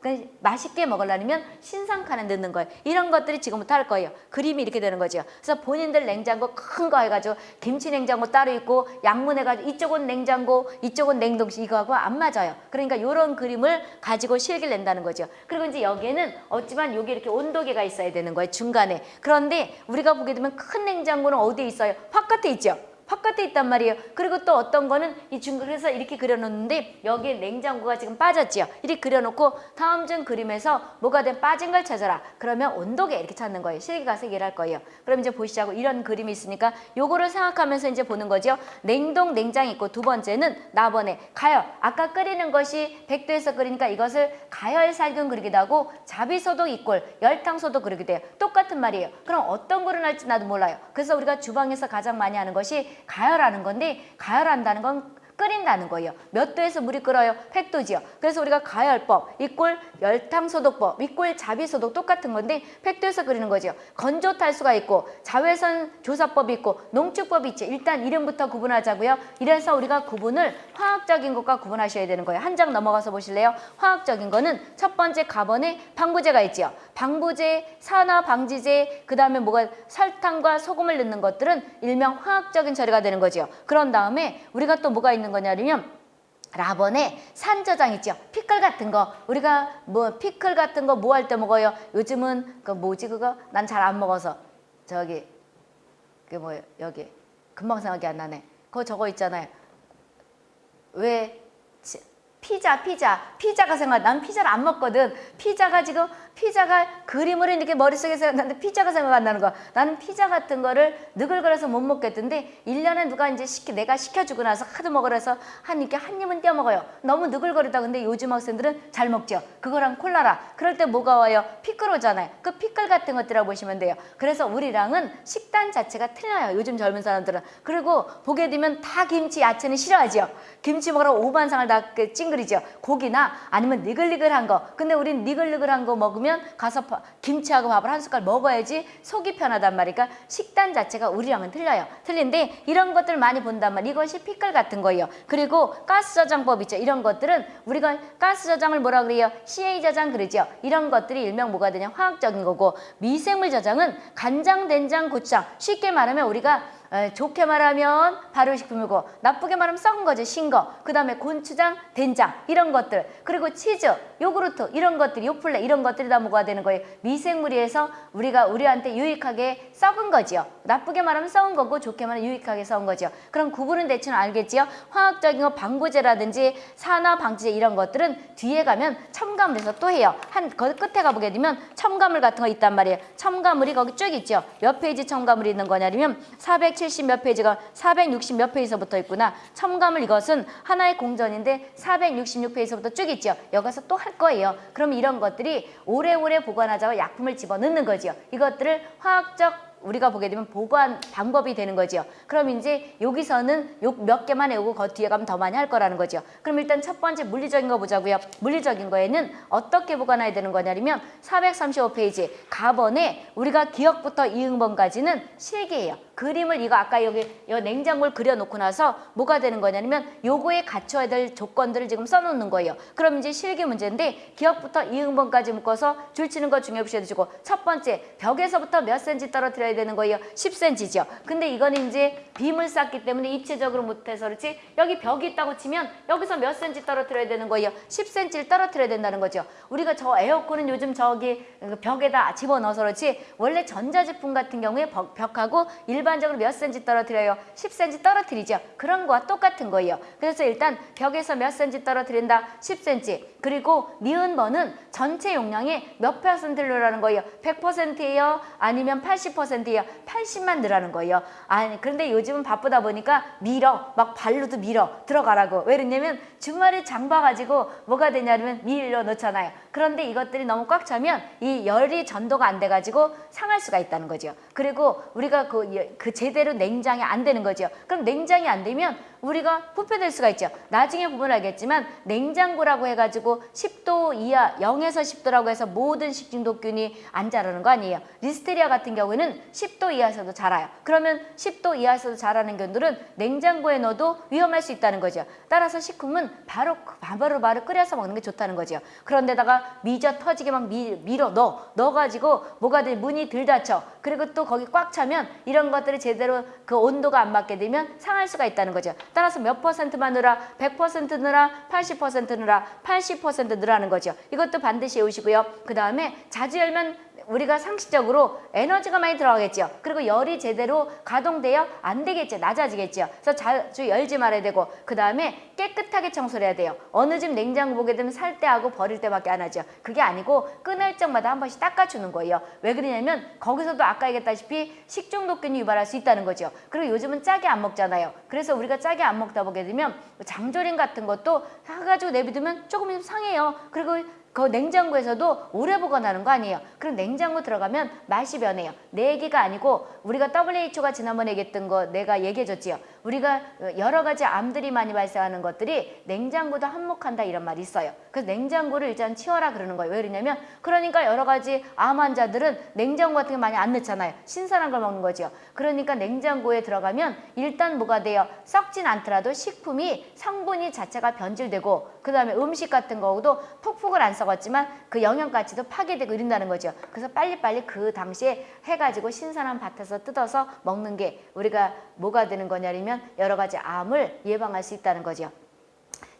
그래서 맛있게 먹으려면 신상 칸에 넣는 거예요. 이런 것들이 지금부터 할 거예요. 그림이 이렇게 되는 거죠. 그래서 본인들 냉장고 큰 거 해가지고 김치 냉장고 따로 있고 양문 해가지고 이쪽은 냉장고 이쪽은 냉동실 이거하고 안 맞아요. 그러니까 이런 그림을 가지고 실기를 낸다는 거죠. 그리고 이제 여기에는 어찌만 여기 이렇게 온도계가 있어야 되는 거예요. 중간에. 그런데 우리가 보게 되면 큰 냉장고는 어디에 있어요? 바깥에 있죠. 바깥에 있단 말이에요. 그리고 또 어떤 거는 이 그래서 이렇게 그려놓는데 여기에 냉장고가 지금 빠졌지요. 이렇게 그려놓고 다음 중 그림에서 뭐가 된 빠진 걸 찾아라. 그러면 온도계 이렇게 찾는 거예요. 실기 가서 얘기를 할 거예요. 그럼 이제 보시자고 이런 그림이 있으니까 요거를 생각하면서 이제 보는 거죠. 냉동 냉장 있고 두 번째는 나번에 가열. 아까 끓이는 것이 100도에서 끓이니까 이것을 가열 살균 그리기도 하고 자비소독 이꼴 열탕소독 그리기도 해요. 똑같은 말이에요. 그럼 어떤 거를 할지 나도 몰라요. 그래서 우리가 주방에서 가장 많이 하는 것이 가열하는 건데 가열한다는 건 끓인다는 거예요. 몇 도에서 물이 끓어요? 100도지요. 그래서 우리가 가열법, 이꼴 열탕소독법, 이꼴 자비소독 똑같은 건데 100도에서 끓이는 거죠. 건조 탈수가 있고 자외선 조사법이 있고 농축법이 있죠. 일단 이름부터 구분하자고요. 이래서 우리가 구분을 화학적인 것과 구분하셔야 되는 거예요. 한 장 넘어가서 보실래요? 화학적인 거는 첫 번째 가번에 방부제가 있지요. 방부제, 산화 방지제, 그 다음에 뭐가 설탕과 소금을 넣는 것들은 일명 화학적인 처리가 되는 거죠. 그런 다음에 우리가 또 뭐가 있는 거냐면 라번에 산저장 있죠. 피클 같은 거. 우리가 뭐 피클 같은 거 뭐 할 때 먹어요? 요즘은 그 뭐지 그거? 난 잘 안 먹어서. 저기 그 뭐예요? 여기. 금방 생각이 안 나네. 그거 저거 있잖아요. 왜? 치- 피자 피자. 피자가 생각 난 피자를 안 먹거든. 피자가 지금 피자가 그림으로 이렇게 머릿속에 생각나는데 피자가 생각 안 나는 나는 피자 같은 거를 느글거려서 못 먹겠던데 일년에 누가 이제 시키 내가 시켜주고 나서 하도 먹으라서 한 이렇게 한 입은 떼어 먹어요. 너무 느글거리다 근데 요즘 학생들은 잘 먹죠. 그거랑 콜라라. 그럴 때 뭐가 와요? 피클 오잖아요. 그 피클 같은 것들이라고 보시면 돼요. 그래서 우리랑은 식단 자체가 틀려요 요즘 젊은 사람들은. 그리고 보게 되면 다 김치 야채는 싫어하죠 김치 먹으러 오반상을 다그 찡그리죠. 고기나 아니면 니글니글한 거. 근데 우린 니글니글한 거 먹으면 가서 파- 김치하고 밥을 한 숟갈 먹어야지 속이 편하단 말이니까 식단 자체가 우리랑은 틀려요. 틀린데 이런 것들 많이 본단 말 이것이 피클 같은 거예요. 그리고 가스 저장법 있죠. 이런 것들은 우리가 가스 저장을 뭐라 그래요? CA 저장 그러죠. 이런 것들이 일명 뭐가 되냐? 화학적인 거고. 미생물 저장은 간장 된장 고추장. 쉽게 말하면 우리가 에, 좋게 말하면 발효식품이고 나쁘게 말하면 썩은 거죠. 신 거. 그 다음에 고추장, 된장 이런 것들 그리고 치즈, 요구르트 이런 것들이 요플레 이런 것들이 다 뭐가 되는 거예요. 미생물이에서 우리가 우리한테 유익하게 썩은 거지요. 나쁘게 말하면 썩은 거고 좋게 말하면 유익하게 썩은 거죠. 그럼 구분은 대충 알겠지요. 화학적인 거 방부제라든지 산화 방지제 이런 것들은 뒤에 가면 첨가물에서 또 해요. 한 거기 끝에 가보게 되면 첨가물 같은 거 있단 말이에요. 첨가물이 거기 쭉 있죠. 몇 페이지 첨가물이 있는 거냐면 470몇 페이지가 460 몇 페이지서부터 있구나. 첨가물 이것은 하나의 공전인데 466 페이지서부터 쭉 있죠. 여기서 또 할 거예요. 그럼 이런 것들이 오래오래 보관하자고 약품을 집어넣는 거지요. 이것들을 화학적 우리가 보게 되면 보관 방법이 되는 거죠. 그럼 이제 여기서는 요 몇 개만 외우고 그 뒤에 가면 더 많이 할 거라는 거죠. 그럼 일단 첫 번째 물리적인 거 보자고요. 물리적인 거에는 어떻게 보관해야 되는 거냐면 435페이지 가번에 우리가 기억부터 이응번까지는 실기예요. 그림을 이거 아까 여기 요 냉장고를 그려놓고 나서 뭐가 되는 거냐면 요거에 갖춰야 될 조건들을 지금 써놓는 거예요. 그럼 이제 실기 문제인데 기억부터 이응번까지 묶어서 줄치는 거 중요시 해주시고 첫 번째 벽에서부터 몇 센치 떨어뜨려야 되는 거예요. 10cm죠. 근데 이거는 이제 빔을 쌓기 때문에 입체적으로 못해서 그렇지 여기 벽이 있다고 치면 여기서 몇 센치 떨어뜨려야 되는 거예요. 10cm를 떨어뜨려야 된다는 거죠. 우리가 저 에어컨은 요즘 저기 벽에다 집어넣어서 그렇지 원래 전자제품 같은 경우에 벽- 벽하고 일 반적으로 몇 센치 떨어뜨려요? 10cm 떨어뜨리죠. 그런 거와 똑같은 거예요. 그래서 일단 벽에서 몇 센치 떨어뜨린다? 10cm. 그리고 니은 번은 전체 용량의 몇 퍼센트를 넣으라는 거예요? 100%예요? 아니면 80%예요? 80만 넣으라는 거예요. 아니 그런데 요즘은 바쁘다 보니까 밀어 막 발로도 밀어 들어가라고 왜 그러냐면 주말에 장 봐가지고 뭐가 되냐면 밀어 넣잖아요. 그런데 이것들이 너무 꽉 차면 이 열이 전도가 안 돼가지고 상할 수가 있다는 거죠. 그리고 우리가 그, 그 제대로 냉장이 안 되는 거죠. 그럼 냉장이 안 되면 우리가 부패될 수가 있죠. 나중에 보면 알겠지만 냉장고라고 해가지고 10도 이하 0에서 10도라고 해서 모든 식중독균이 안 자라는 거 아니에요. 리스테리아 같은 경우에는 10도 이하에서도 자라요. 그러면 10도 이하에서도 자라는 견들은 냉장고에 넣어도 위험할 수 있다는 거죠. 따라서 식품은 바로 바로 바로 끓여서 먹는 게 좋다는 거죠. 그런데다가 미져 터지게 막 미, 밀어 넣어 넣어가지고 뭐가 돼 문이 들 닫혀. 그리고 또 거기 꽉 차면 이런 것들이 제대로 그 온도가 안 맞게 되면 상할 수가 있다는 거죠. 따라서 몇 퍼센트만 넣으라, 100% 넣으라, 80% 넣으라, 80% 넣으라는 거죠. 이것도 반드시 외우시고요. 그 다음에 자주 열면 우리가 상식적으로 에너지가 많이 들어가겠죠. 그리고 열이 제대로 가동되어 안 되겠죠. 낮아지겠죠. 그래서 자주 열지 말아야 되고 그 다음에 깨끗하게 청소를 해야 돼요. 어느 집 냉장고 보게 되면 살 때하고 버릴 때밖에 안 하죠. 그게 아니고 끊을 적마다 한 번씩 닦아주는 거예요. 왜 그러냐면 거기서도 아까 얘기했다시피 식중독균이 유발할 수 있다는 거죠. 그리고 요즘은 짜게 안 먹잖아요. 그래서 우리가 짜게 안 먹다 보게 되면 장조림 같은 것도 사가지고 내비두면 조금 좀 상해요. 그리고 그 냉장고에서도 오래 보관하는 거 아니에요. 그럼 냉장고 들어가면 맛이 변해요. 내 얘기가 아니고 우리가 WHO가 지난번에 얘기했던 거 내가 얘기해줬지요. 우리가 여러 가지 암들이 많이 발생하는 것들이 냉장고도 한몫한다 이런 말이 있어요. 그래서 냉장고를 일단 치워라 그러는 거예요. 왜 그러냐면 그러니까 여러 가지 암 환자들은 냉장고 같은 게 많이 안 넣잖아요. 신선한 걸 먹는 거죠. 그러니까 냉장고에 들어가면 일단 뭐가 돼요? 썩진 않더라도 식품이 성분이 자체가 변질되고 그 다음에 음식 같은 거도 푹푹을 안 썩었지만 그 영양가치도 파괴되고 이런다는 거죠. 그래서 빨리빨리 그 당시에 해가지고 신선한 밭에서 뜯어서 먹는 게 우리가 뭐가 되는 거냐면 여러 가지 암을 예방할 수 있다는 거죠.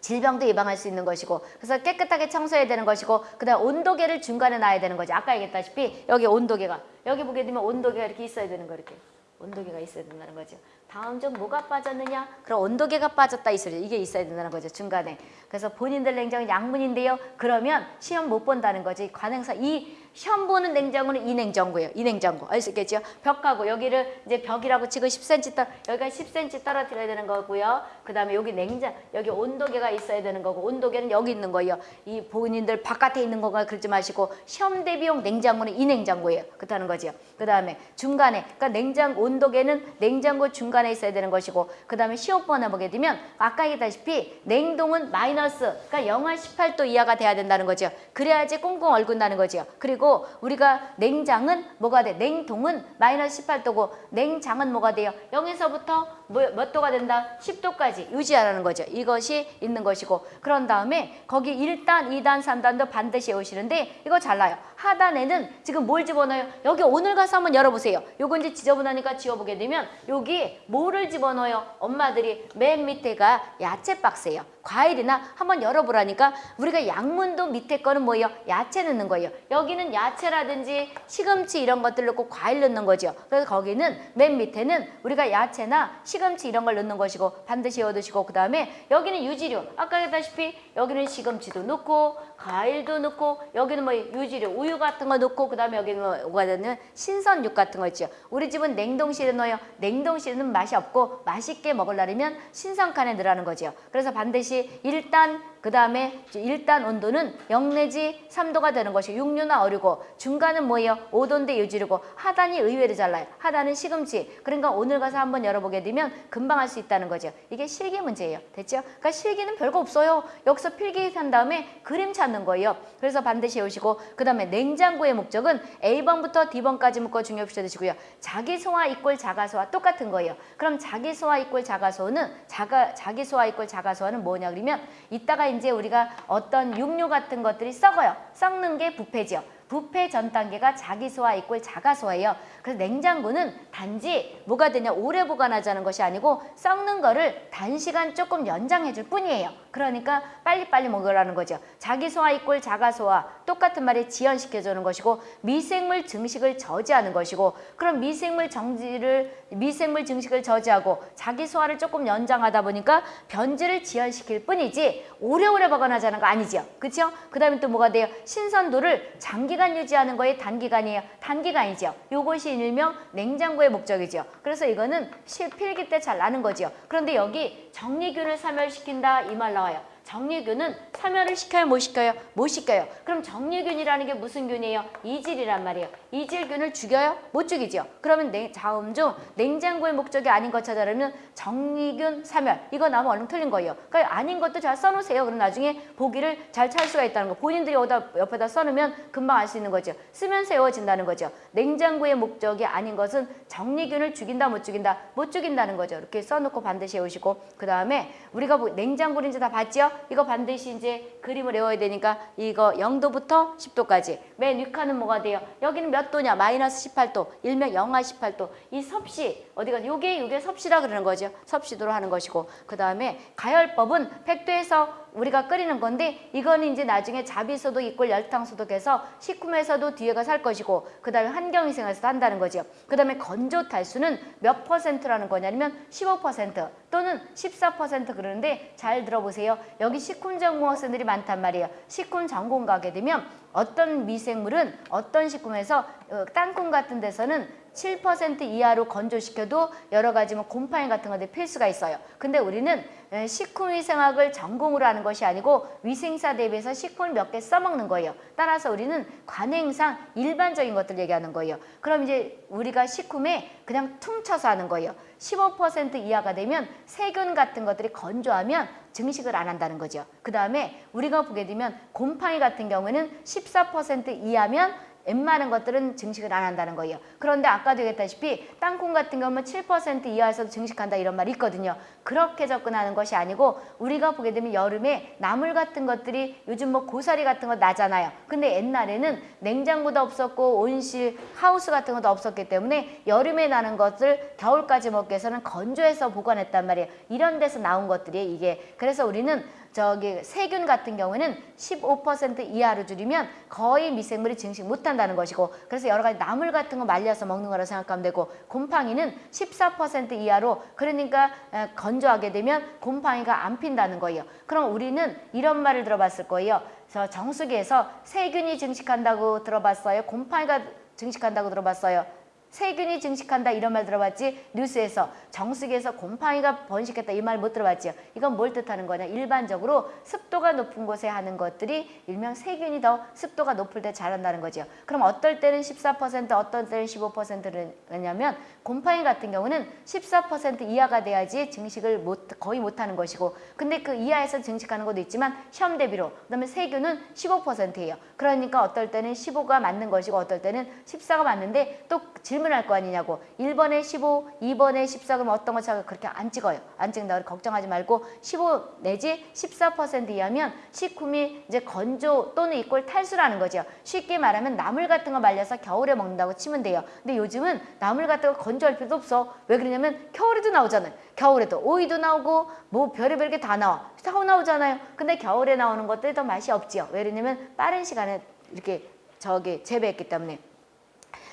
질병도 예방할 수 있는 것이고 그래서 깨끗하게 청소해야 되는 것이고 그다음 온도계를 중간에 놔야 되는 거죠. 아까 얘기했다시피 여기 온도계가 여기 보게 되면 온도계가 이렇게 있어야 되는 거 이렇게 온도계가 있어야 된다는 거죠. 다음 중 뭐가 빠졌느냐? 그럼 온도계가 빠졌다 이 소리 이게 있어야 된다는 거죠. 중간에. 그래서 본인들 냉장고 양문인데요. 그러면 시험 못 본다는 거지. 관행사 이 시험 보는 냉장고는 이 냉장고예요. 이 냉장고. 알수 있겠죠? 벽하고 여기를 이제 벽이라고 치고 10cm 떨 여기가 10cm 떨어뜨려야 되는 거고요. 그다음에 여기 냉장 여기 온도계가 있어야 되는 거고 온도계는 여기 있는 거예요. 이 본인들 바깥에 있는 거가 그러지 마시고 시험 대비용 냉장고는 이 냉장고예요. 그렇다는 거죠. 그다음에 중간에 그러니까 냉장 온도계는 냉장고 중간에 있어야 되는 것이고 그다음에 시험번에 보게 되면 아까 얘기했다시피 냉동은 마이너스 그러니까 영하 18도 이하가 돼야 된다는 거죠. 그래야지 꽁꽁 얼군다는 거죠. 그리고 우리가 냉장은 뭐가 돼? 냉동은 마이너스 18도고 냉장은 뭐가 돼요? 0에서부터 뭐- 몇 도가 된다? 10도까지 유지하라는 거죠. 이것이 있는 것이고 그런 다음에 거기 1단, 2단, 3단도 반드시 외우시는데 이거 잘라요. 하단에는 지금 뭘 집어넣어요? 여기 오늘 가서 한번 열어보세요. 요거 이제 지저분하니까 지워보게 되면 여기 뭐를 집어넣어요? 엄마들이 맨 밑에가 야채 박스예요. 과일이나 한번 열어보라니까 우리가 양문도 밑에 거는 뭐예요? 야채 넣는 거예요. 여기는 야채라든지 시금치 이런 것들 넣고 과일 넣는 거죠. 그래서 거기는 맨 밑에는 우리가 야채나 시 금치 이런 걸 넣는 것이고 반드시 얻으시고 그 다음에 여기는 유지류. 아까 했다시피 여기는 시금치도 넣고 과일도 넣고 여기는 뭐 유지류 우유 같은 거 넣고 그 다음에 여기는 뭐가 되는 신선육 같은 거 있죠. 우리 집은 냉동실에 넣어요. 냉동실은 맛이 없고 맛있게 먹으려면 신선칸에 넣으라는 거죠. 그래서 반드시 일단 그 다음에 일단 온도는 0 내지 3도가 되는 것이 육류나 어류고 중간은 뭐예요? 5도인데 유지르고 하단이 의외로 잘라요. 하단은 시금치. 그러니까 오늘 가서 한번 열어보게 되면 금방 할 수 있다는 거죠. 이게 실기 문제예요. 됐죠? 그러니까 실기는 별거 없어요. 여기서 필기 한 다음에 그림 찾는 거예요. 그래서 반드시 외우시고 그 다음에 냉장고의 목적은 A번부터 D번까지 묶어 중요시 되시고요. 자기소화 이꼴 자가소화 똑같은 거예요. 그럼 자기소화 이꼴 자가소는 자가, 자기소화 이꼴 자가소화는 뭐냐 그러면 이따가 이제 우리가 어떤 육류 같은 것들이 썩어요. 썩는 게 부패죠. 부패 전 단계가 자기소화 이꼴 자가소화예요. 그래서 냉장고는 단지 뭐가 되냐 오래 보관하자는 것이 아니고 썩는 거를 단시간 조금 연장해 줄 뿐이에요. 그러니까 빨리빨리 먹으라는 거죠. 자기소화 이꼴 자가소화 똑같은 말에 지연시켜 주는 것이고 미생물 증식을 저지하는 것이고 그럼 미생물 정지를 미생물 증식을 저지하고 자기 소화를 조금 연장하다 보니까 변질을 지연시킬 뿐이지 오래오래 보관하자는 거 아니죠. 그렇죠? 그 다음에 또 뭐가 돼요? 신선도를 장기간 유지하는 거에 단기간이에요. 단기간이죠. 요것이 일명 냉장고의 목적이죠. 그래서 이거는 실 필기 때 잘 나는 거죠. 그런데 여기 정리균을 사멸시킨다 이 말 나와요. 정리균은 사멸을 시켜요 못 시켜요? 못 시켜요. 그럼 정리균이라는 게 무슨 균이에요? 이질이란 말이에요. 이질균을 죽여요? 못 죽이죠. 그러면 냉, 다음 중 냉장고의 목적이 아닌 것 찾아내면 정리균 사멸 이거 나면 얼른 틀린 거예요. 그러니까 아닌 것도 잘 써놓으세요. 그럼 나중에 보기를 잘 찾을 수가 있다는 거. 본인들이 여기다 옆에다 써놓으면 금방 알 수 있는 거죠. 쓰면 세워진다는 거죠. 냉장고의 목적이 아닌 것은 정리균을 죽인다 못 죽인다 못 죽인다는 거죠. 이렇게 써놓고 반드시 외우시고 그 다음에 우리가 뭐 냉장고를 이제 다 봤죠? 이거 반드시 이제 그림을 외워야 되니까 이거 0도부터 10도까지 맨 위칸은 뭐가 돼요? 여기는 몇 도냐? 마이너스 18도 일명 영하 18도 이 섭씨 어디가 요게 요게 섭씨라 그러는 거죠. 섭씨도로 하는 것이고 그 다음에 가열법은 100도에서 우리가 끓이는 건데 이거는 이제 나중에 자비소도 있고 열탕소독해서 식품에서도 뒤에가 살 것이고 그 다음에 환경위생에서도 한다는 거죠. 그 다음에 건조 탈수는 몇 퍼센트라는 거냐면 15% 또는 14% 그러는데 잘 들어보세요. 여기 식품 전공 학생들이 많단 말이에요. 식품 전공 가게 되면 어떤 미생물은 어떤 식품에서 어, 땅콩 같은 데서는 7% 이하로 건조시켜도 여러 가지 뭐 곰팡이 같은 것들이 필수가 있어요. 근데 우리는 에, 식품위생학을 전공으로 하는 것이 아니고 위생사 대비해서 식품을 몇 개 써먹는 거예요. 따라서 우리는 관행상 일반적인 것들 얘기하는 거예요. 그럼 이제 우리가 식품에 그냥 퉁쳐서 하는 거예요. 15% 이하가 되면 세균 같은 것들이 건조하면 증식을 안 한다는 거죠. 그 다음에 우리가 보게 되면 곰팡이 같은 경우에는 14% 이하면 웬만한 것들은 증식을 안 한다는 거예요. 그런데 아까도 얘기했다시피 땅콩 같은 경우는 7% 이하에서도 증식한다 이런 말이 있거든요. 그렇게 접근하는 것이 아니고 우리가 보게 되면 여름에 나물 같은 것들이 요즘 뭐 고사리 같은 거 나잖아요. 근데 옛날에는 냉장고도 없었고 온실, 하우스 같은 것도 없었기 때문에 여름에 나는 것을 겨울까지 먹기 위해서는 건조해서 보관했단 말이에요. 이런 데서 나온 것들이 이게 그래서 우리는 저기 세균 같은 경우에는 15% 이하로 줄이면 거의 미생물이 증식 못한다는 것이고 그래서 여러 가지 나물 같은 거 말려서 먹는 거라 생각하면 되고 곰팡이는 14% 이하로 그러니까 에, 건조하게 되면 곰팡이가 안 핀다는 거예요. 그럼 우리는 이런 말을 들어봤을 거예요. 저 정수기에서 세균이 증식한다고 들어봤어요. 곰팡이가 증식한다고 들어봤어요. 세균이 증식한다 이런 말 들어봤지? 뉴스에서 정수기에서 곰팡이가 번식했다 이 말 못 들어봤지요? 이건 뭘 뜻하는 거냐? 일반적으로 습도가 높은 곳에 하는 것들이 일명 세균이 더 습도가 높을 때 자란다는 거죠 그럼 어떨 때는 14% 어떨 때는 15%를 왜냐면 곰팡이 같은 경우는 14% 이하가 돼야지 증식을 못, 거의 못하는 것이고 근데 그 이하에서 증식하는 것도 있지만 시험 대비로 그다음에 세균은 15%예요. 그러니까 어떨 때는 15가 맞는 것이고 어떨 때는 14가 맞는데 또 질문 질문할 거 아니냐고 1번에 15, 2번에 14 그러면 어떤 거 차가 그렇게 안 찍어요. 안 찍는다. 걱정하지 말고 15 내지 14% 이하면 식품이 이제 건조 또는 이꼴 탈수라는 거죠. 쉽게 말하면 나물 같은 거 말려서 겨울에 먹는다고 치면 돼요. 근데 요즘은 나물 같은 거 건조할 필요도 없어. 왜 그러냐면 겨울에도 나오잖아요. 겨울에도 오이도 나오고 뭐 별의별 게 다 나와. 다 나오잖아요. 근데 겨울에 나오는 것들이 더 맛이 없지요. 왜 그러냐면 빠른 시간에 이렇게 저기 재배했기 때문에.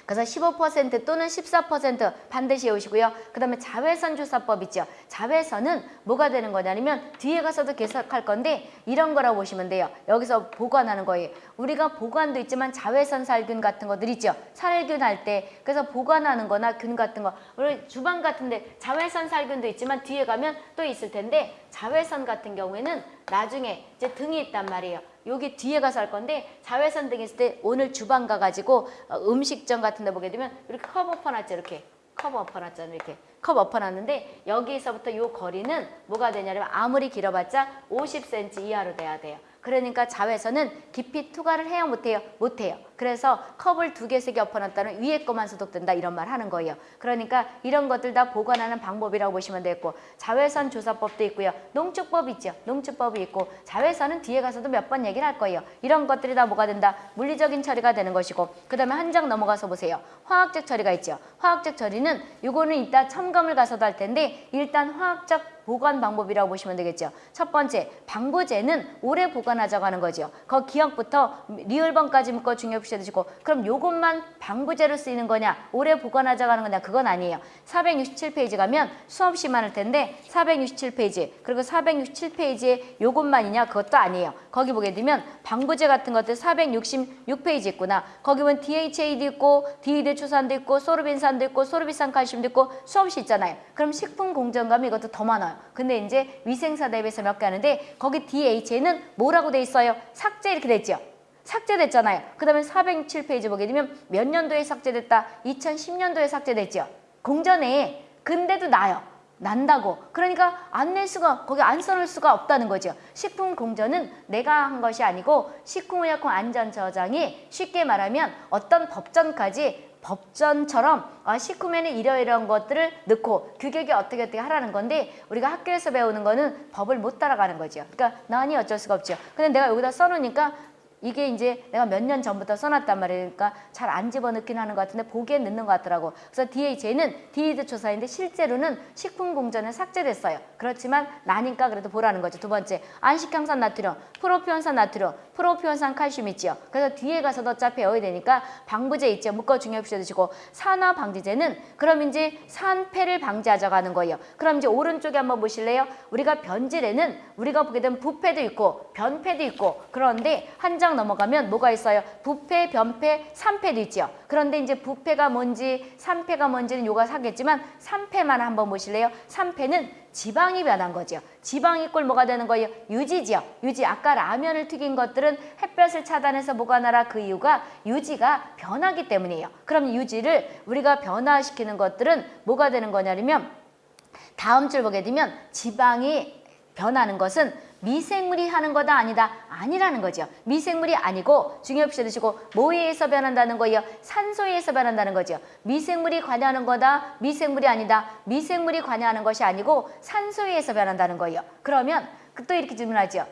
그래서 15% 또는 14% 반드시 외우시고요. 그 다음에 자외선 조사법 있죠. 자외선은 뭐가 되는 거냐면 뒤에 가서도 계속할 건데 이런 거라고 보시면 돼요. 여기서 보관하는 거예요. 우리가 보관도 있지만 자외선 살균 같은 것들 있죠. 살균 할 때 그래서 보관하는 거나 균 같은 거 우리 주방 같은데 자외선 살균도 있지만 뒤에 가면 또 있을 텐데 자외선 같은 경우에는 나중에 이제 등이 있단 말이에요. 여기 뒤에 가서 할 건데 자외선 등 있을 때 오늘 주방 가가지고 어, 음식점 같은 데 보게 되면 이렇게 컵 엎어놨죠 이렇게. 컵 엎어놨잖아요 이렇게. 컵 엎어놨는데 여기서부터 요 거리는 뭐가 되냐면 아무리 길어봤자 50cm 이하로 돼야 돼요. 그러니까 자외선은 깊이 투과를 해요 못해요 못해요 그래서 컵을 두개세개 엎어놨다는 위에 것만 소독된다 이런 말 하는 거예요. 그러니까 이런 것들 다 보관하는 방법이라고 보시면 되겠고 자외선 조사법도 있고요. 농축법 있죠. 농축법이 있고 자외선은 뒤에 가서도 몇 번 얘기를 할 거예요. 이런 것들이 다 뭐가 된다? 물리적인 처리가 되는 것이고 그 다음에 한 장 넘어가서 보세요. 화학적 처리가 있죠. 화학적 처리는 이거는 이따 첨가물 가서도 할 텐데 일단 화학적 보관 방법이라고 보시면 되겠죠. 첫 번째, 방부제는 오래 보관하자고 하는 거죠. 그 기역부터 리을번까지 묶어 중 요시 해주시고 그럼 요것만 방부제로 쓰이는 거냐, 오래 보관하자고 하는 거냐, 그건 아니에요. 467페이지 가면 수없이 많을 텐데 467페이지 그리고 467페이지에 요것만이냐, 그것도 아니에요. 거기 보게 되면 방부제 같은 것들 466페이지 있구나. 거기 보면 DHA도 있고 디히드로초산도 있고 소르빈산도 있고 소르비산 칼슘도 있고 수없이 있잖아요. 그럼 식품공전 가면 이것도 더 많아요. 근데 이제 위생사 대비해서 몇 개 하는데 거기 DHA는 뭐라고 돼 있어요? 삭제 이렇게 돼 있죠. 삭제됐잖아요. 그 다음에 407페이지 보게 되면 몇 년도에 삭제됐다? 2010년도에 삭제됐죠. 공전에 근데도 나요. 난다고. 그러니까 안 낼 수가 거기 안 써놓을 수가 없다는 거죠. 식품 공전은 내가 한 것이 아니고 식품의약품 안전저장이 쉽게 말하면 어떤 법전까지 법전처럼 아, 식품에는 이러이러한 것들을 넣고 규격이 어떻게 어떻게 하라는 건데 우리가 학교에서 배우는 거는 법을 못 따라가는 거죠. 그러니까 나니 어쩔 수가 없죠. 근데 내가 여기다 써놓으니까 이게 이제 내가 몇 년 전부터 써놨단 말이니까 그러니까 잘 안 집어넣긴 하는 것 같은데 보기엔 넣는 것 같더라고. 그래서 DHA는 디히드로초산인데 실제로는 식품 공전에 삭제됐어요. 그렇지만 나니까 그래도 보라는 거죠. 두 번째, 안식향산 나트륨, 프로피온산 나트륨, 프로피온산 칼슘 있죠. 그래서 뒤에 가서도 어차피 외워야 되니까 방부제 있죠. 묶어 중요시 해주시고 산화 방지제는 그럼 이제 산패를 방지하자고 하는 거예요. 그럼 이제 오른쪽에 한번 보실래요? 우리가 변질에는 우리가 보게 되면 부패도 있고 변패도 있고 그런데 한장 넘어가면 뭐가 있어요? 부패, 변패, 산패도 있죠. 그런데 이제 부패가 뭔지 산패가 뭔지는 요가 사겠지만 산패만 한번 보실래요? 산패는 지방이 변한 거죠. 지방이 꼴 뭐가 되는 거예요? 유지지요. 유지. 아까 라면을 튀긴 것들은 햇볕을 차단해서 보관하라 그 이유가 유지가 변하기 때문이에요. 그럼 유지를 우리가 변화시키는 것들은 뭐가 되는 거냐면 다음 줄 보게 되면 지방이 변하는 것은 미생물이 하는 거다 아니다 아니라는 거죠. 미생물이 아니고 중요시 드시고 의해서 변한다는 거예요? 산소에 의해서 변한다는 거죠. 미생물이 관여하는 거다 미생물이 아니다 미생물이 관여하는 것이 아니고 산소에 의해서 변한다는 거예요. 그러면 또 이렇게 질문하죠.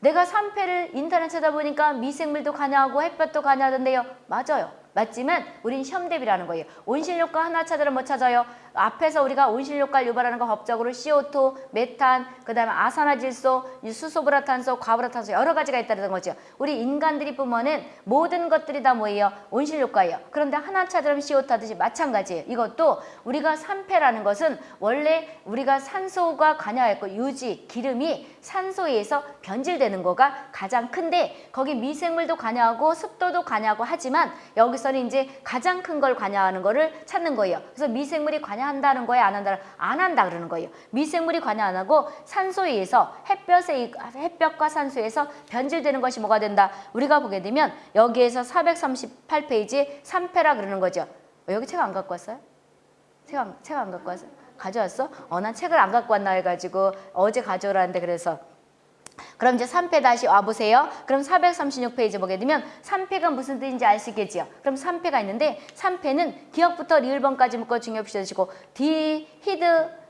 내가 산패를 인터넷 찾아보니까 미생물도 관여하고 햇볕도 관여하던데요. 맞아요. 맞지만 우린 시험 대비라는 거예요. 온실효과 하나 찾으면 못 찾아요. 앞에서 우리가 온실효과를 유발하는 거 법적으로 CO2, 메탄, 그 다음에 아산화질소, 수소불화탄소, 과불화탄소 여러 가지가 있다는 거죠. 우리 인간들이 뿜어낸 모든 것들이 다 뭐예요? 온실효과예요. 그런데 하나 찾으면 CO2 하듯이 마찬가지예요. 이것도 우리가 산패라는 것은 원래 우리가 산소가 관여했고 유지, 기름이 산소에 의해서 변질되는 거가 가장 큰데 거기 미생물도 관여하고 습도도 관여하고 하지만 여기서는 이제 가장 큰 걸 관여하는 거를 찾는 거예요. 그래서 미생물이 관여 한다는 거에 안 한다는 안 한다 그러는 거예요. 미생물이 관여 안 하고 산소에 의해서 햇볕에 햇볕과 산소에서 변질되는 것이 뭐가 된다. 우리가 보게 되면 여기에서 438페이지 산패라 그러는 거죠. 어, 여기 책 안 갖고 왔어요? 책 안, 책 안 갖고 왔어요? 가져왔어? 어, 난 책을 안 갖고 왔나 해가지고 어제 가져오라는데 그래서 그럼 이제 산패 다시 와보세요. 그럼 436페이지 보게 되면 산패가 무슨 뜻인지 아시겠지요? 그럼 산패가 있는데 산패는 기역부터 리을번까지 묶어 중요시 해주시고 디 히드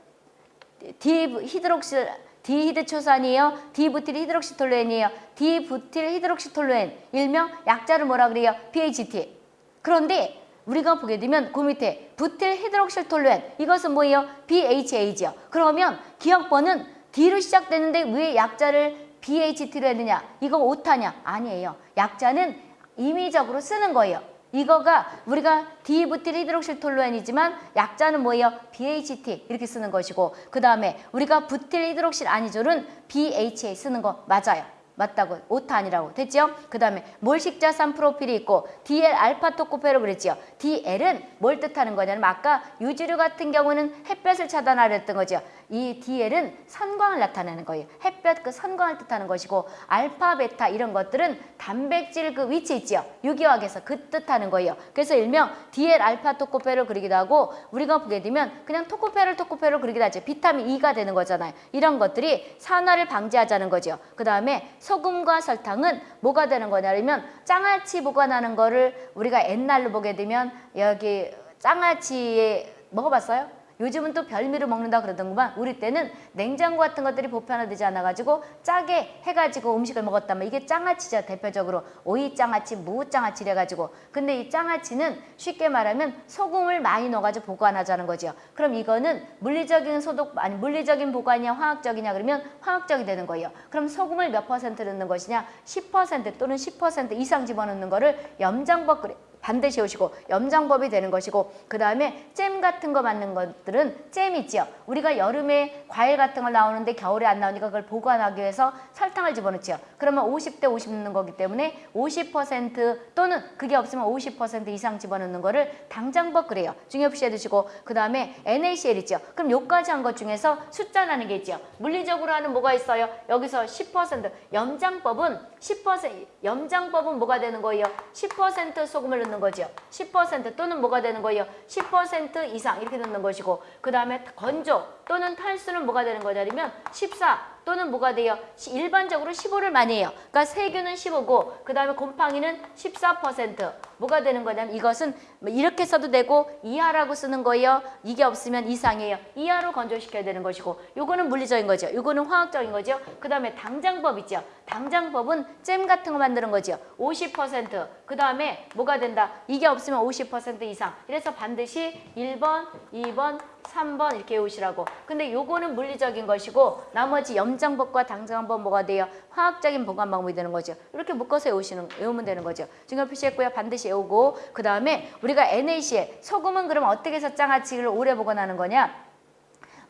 디 히드록실 디히드 초산이에요. 디부틸 히드록시톨루엔이에요. 디부틸 히드록시톨루엔 일명 약자를 뭐라 그래요? BHT. 그런데 우리가 보게 되면 그 밑에 부틸 히드록실톨루엔 이것은 뭐예요? BHA죠. 그러면 기억번은 D로 시작되는데 왜 약자를 BHT로 했느냐? 이거 오타냐? 아니에요. 약자는 임의적으로 쓰는 거예요. 이거가 우리가 디부틸 히드록실톨루엔이지만 약자는 뭐예요? BHT 이렇게 쓰는 것이고 그 다음에 우리가 부틸 히드록실 아니졸은 BHA 쓰는 거 맞아요. 맞다고 오타 아니라고 됐죠? 그 다음에 몰식자산 프로필이 있고 DL 알파 토코페로 그랬지요. DL은 뭘 뜻하는 거냐면 아까 유지류 같은 경우는 햇볕을 차단하려 했던 거죠. 이 DL은 선광을 나타내는 거예요. 햇볕 그 선광을 뜻하는 것이고 알파, 베타 이런 것들은 단백질 그 위치 있지요. 유기화학에서 그 뜻하는 거예요. 그래서 일명 DL 알파 토코페를 그리기도 하고 우리가 보게 되면 그냥 토코페를 토코페로 그리기도 하죠. 비타민 E가 되는 거잖아요. 이런 것들이 산화를 방지하자는 거죠. 그 다음에 소금과 설탕은 뭐가 되는 거냐면 장아찌 보관하는 거를 우리가 옛날로 보게 되면 여기 장아찌에 먹어봤어요? 요즘은 또 별미로 먹는다 그러던구만. 우리 때는 냉장고 같은 것들이 보편화되지 않아가지고 짜게 해가지고 음식을 먹었다면 이게 장아찌죠 대표적으로. 오이 장아찌, 무 장아찌 이래가지고. 근데 이 장아찌는 쉽게 말하면 소금을 많이 넣어가지고 보관하자는 거죠. 그럼 이거는 물리적인 소독 아니 물리적인 보관이냐 화학적이냐 그러면 화학적이 되는 거예요. 그럼 소금을 몇 퍼센트 넣는 것이냐? 10% 또는 10% 이상 집어넣는 거를 염장법 그래 반드시 오시고 염장법이 되는 것이고 그 다음에 잼 같은 거 맞는 것들은 잼 있지요. 우리가 여름에 과일 같은 걸 나오는데 겨울에 안 나오니까 그걸 보관하기 위해서 설탕을 집어넣지요. 그러면 50대 50 넣는 거기 때문에 50% 또는 그게 없으면 50% 이상 집어넣는 거를 당장법 그래요. 중요시 해 두시고 그 다음에 NaCl 있죠. 그럼 요까지 한 것 중에서 숫자라는 게 있죠. 물리적으로 하는 뭐가 있어요? 여기서 10% 염장법은 10% 염장법은 뭐가 되는 거예요? 10% 소금을 넣는 거죠. 10% 또는 뭐가 되는 거예요? 10% 이상 이렇게 넣는 것이고 그 다음에 건조 또는 탈수는 뭐가 되는 거냐면 14 또는 뭐가 돼요? 시- 일반적으로 15를 많이 해요. 그러니까 세균은 15고 그 다음에 곰팡이는 14% 뭐가 되는 거냐면 이것은 뭐 이렇게 써도 되고 이하라고 쓰는 거예요. 이게 없으면 이상이에요. 이하로 건조시켜야 되는 것이고 요거는 물리적인 거죠. 요거는 화학적인 거죠. 그 다음에 당장법 있죠. 당장법은 잼 같은 거 만드는 거죠. 50%그 다음에 뭐가 된다? 이게 없으면 50% 이상 이래서 반드시 1번, 2번, 3번 이렇게 외우시라고. 근데 요거는 물리적인 것이고 나머지 염장법과 당장법 뭐가 돼요? 화학적인 보관 방법이 되는 거죠. 이렇게 묶어서 외우시는 외우면 되는 거죠. 중요 표시했고요. 반드시 외우고 그 다음에 우리가 NaCl 소금은 그럼 어떻게 해서 장아찌를 오래 보관하는 거냐?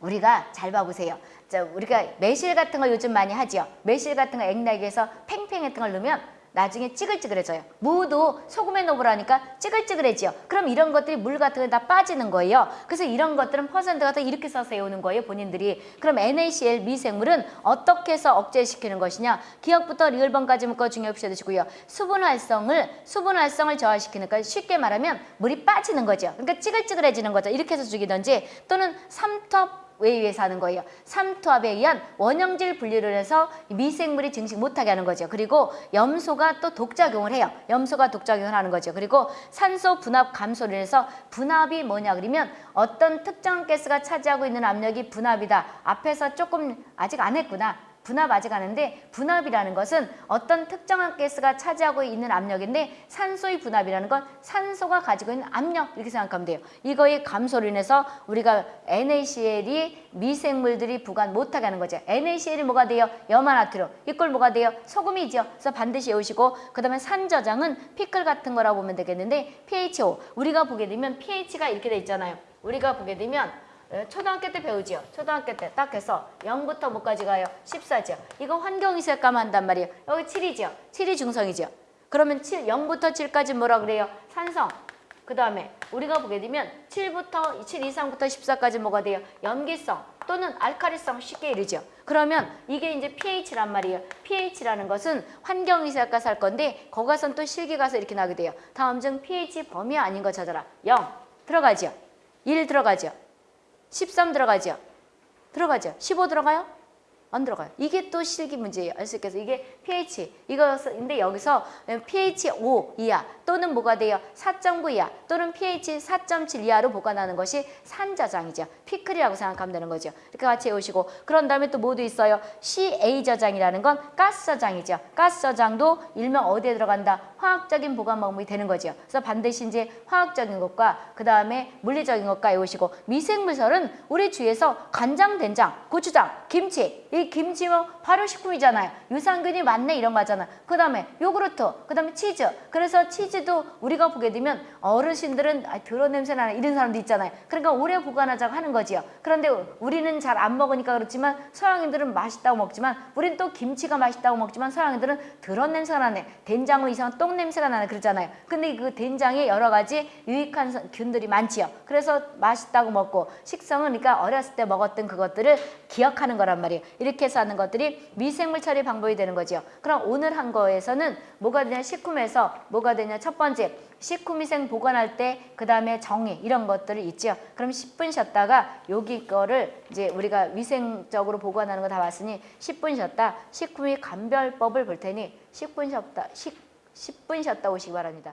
우리가 잘 봐보세요. 자, 우리가 매실 같은 걸 요즘 많이 하죠. 매실 같은 거 액락에서 팽팽했던 걸 넣으면 나중에 찌글찌글해져요. 무도 소금에 넣으라니까 찌글찌글해지요. 그럼 이런 것들이 물 같은 게다 빠지는 거예요. 그래서 이런 것들은 퍼센트가 다 이렇게 써서 외우는 거예요. 본인들이. 그럼 NaCl 미생물은 어떻게 해서 억제시키는 것이냐. 기억부터 리을번까지 묶어 중요시 해주시고요. 수분 활성을 수분 활성을 저하시키는 거 쉽게 말하면 물이 빠지는 거죠. 그러니까 찌글찌글해지는 거죠. 이렇게 해서 죽이든지 또는 삼투 압에 의해서 하는 거예요. 삼투압에 의한 원형질 분리를 해서 미생물이 증식 못하게 하는 거죠. 그리고 염소가 또 독작용을 해요. 염소가 독작용을 하는 거죠. 그리고 산소 분압 감소를 해서 분압이 뭐냐 그러면 어떤 특정 가스가 차지하고 있는 압력이 분압이다. 앞에서 조금 아직 안 했구나. 분압 아직 안 했는데 분압이라는 것은 어떤 특정한 가스가 차지하고 있는 압력인데 산소의 분압이라는 건 산소가 가지고 있는 압력 이렇게 생각하면 돼요. 이거의 감소로 인해서 우리가 NaCl이 미생물들이 부관 못하게 하는 거죠. NaCl이 뭐가 돼요? 염화나트륨. 이걸 뭐가 돼요? 소금이죠. 그래서 반드시 외우시고 그 다음에 산저장은 피클 같은 거라고 보면 되겠는데 pH5. 우리가 보게 되면 pH가 이렇게 돼 있잖아요. 우리가 보게 되면 어, 초등학교 때 배우지요. 초등학교 때 딱 해서 0부터 뭐까지 가요? 14죠. 이거 환경이색감 한단 말이에요. 여기 7이죠. 7이 중성이죠. 그러면 7, 0부터 7까지 뭐라 그래요? 산성. 그 다음에 우리가 보게 되면 7부터 7 이상부터 14까지 뭐가 돼요? 염기성 또는 알카리성 쉽게 이르죠. 그러면 이게 이제 pH란 말이에요. pH라는 것은 환경이색가 살 건데 거기 가선 또 실기 가서 이렇게 나게 돼요. 다음 중 pH 범위 아닌 거 찾아라. 0 들어가죠. 1 들어가죠. 13 들어가죠. 들어가죠. 15 들어가요? 안 들어가요. 이게 또 실기 문제예요. 알 수 있겠어요. 이게 pH 이거인데 여기서 pH 5 이하 또는 뭐가 돼요? 4.9 이하 또는 pH 4.7 이하로 보관하는 것이 산저장이죠. 피클이라고 생각하면 되는 거죠. 이렇게 같이 외우시고 그런 다음에 또 뭐도 있어요? CA 저장이라는 건 가스 저장이죠. 가스 저장도 일명 어디에 들어간다? 화학적인 보관 방법이 되는 거죠. 그래서 반드시 이제 화학적인 것과 그 다음에 물리적인 것과 외우시고 미생물설은 우리 주위에서 간장, 된장, 고추장, 김치 이 김치면 발효식품이잖아요. 유산균이 많네 이런 거 하잖아. 그 다음에 요구르트, 그 다음에 치즈. 그래서 치즈 도 우리가 보게 되면 어르신들은 아, 더러운 냄새 나는 이런 사람도 있잖아요. 그러니까 오래 보관하자고 하는 거지요. 그런데 우리는 잘 안 먹으니까 그렇지만 서양인들은 맛있다고 먹지만 우린 또 김치가 맛있다고 먹지만 서양인들은 더러운 냄새가 나네. 된장은 이상한 똥 냄새가 나네 그러잖아요. 근데 그 된장에 여러 가지 유익한 성- 균들이 많지요. 그래서 맛있다고 먹고 식성은 그러니까 어렸을 때 먹었던 그것들을 기억하는 거란 말이에요. 이렇게 해서 하는 것들이 미생물 처리 방법이 되는 거죠. 그럼 오늘 한 거에서는 뭐가 되냐 식품에서 뭐가 되냐 첫 번째 식후미생 보관할 때 그 다음에 정의 이런 것들을 있죠. 그럼 10분 쉬었다가 여기 거를 이제 우리가 위생적으로 보관하는 거 다 봤으니 10분 쉬었다 식후미 감별법을 볼 테니 10분 쉬었다 10, 10분 쉬었다 오시기 바랍니다.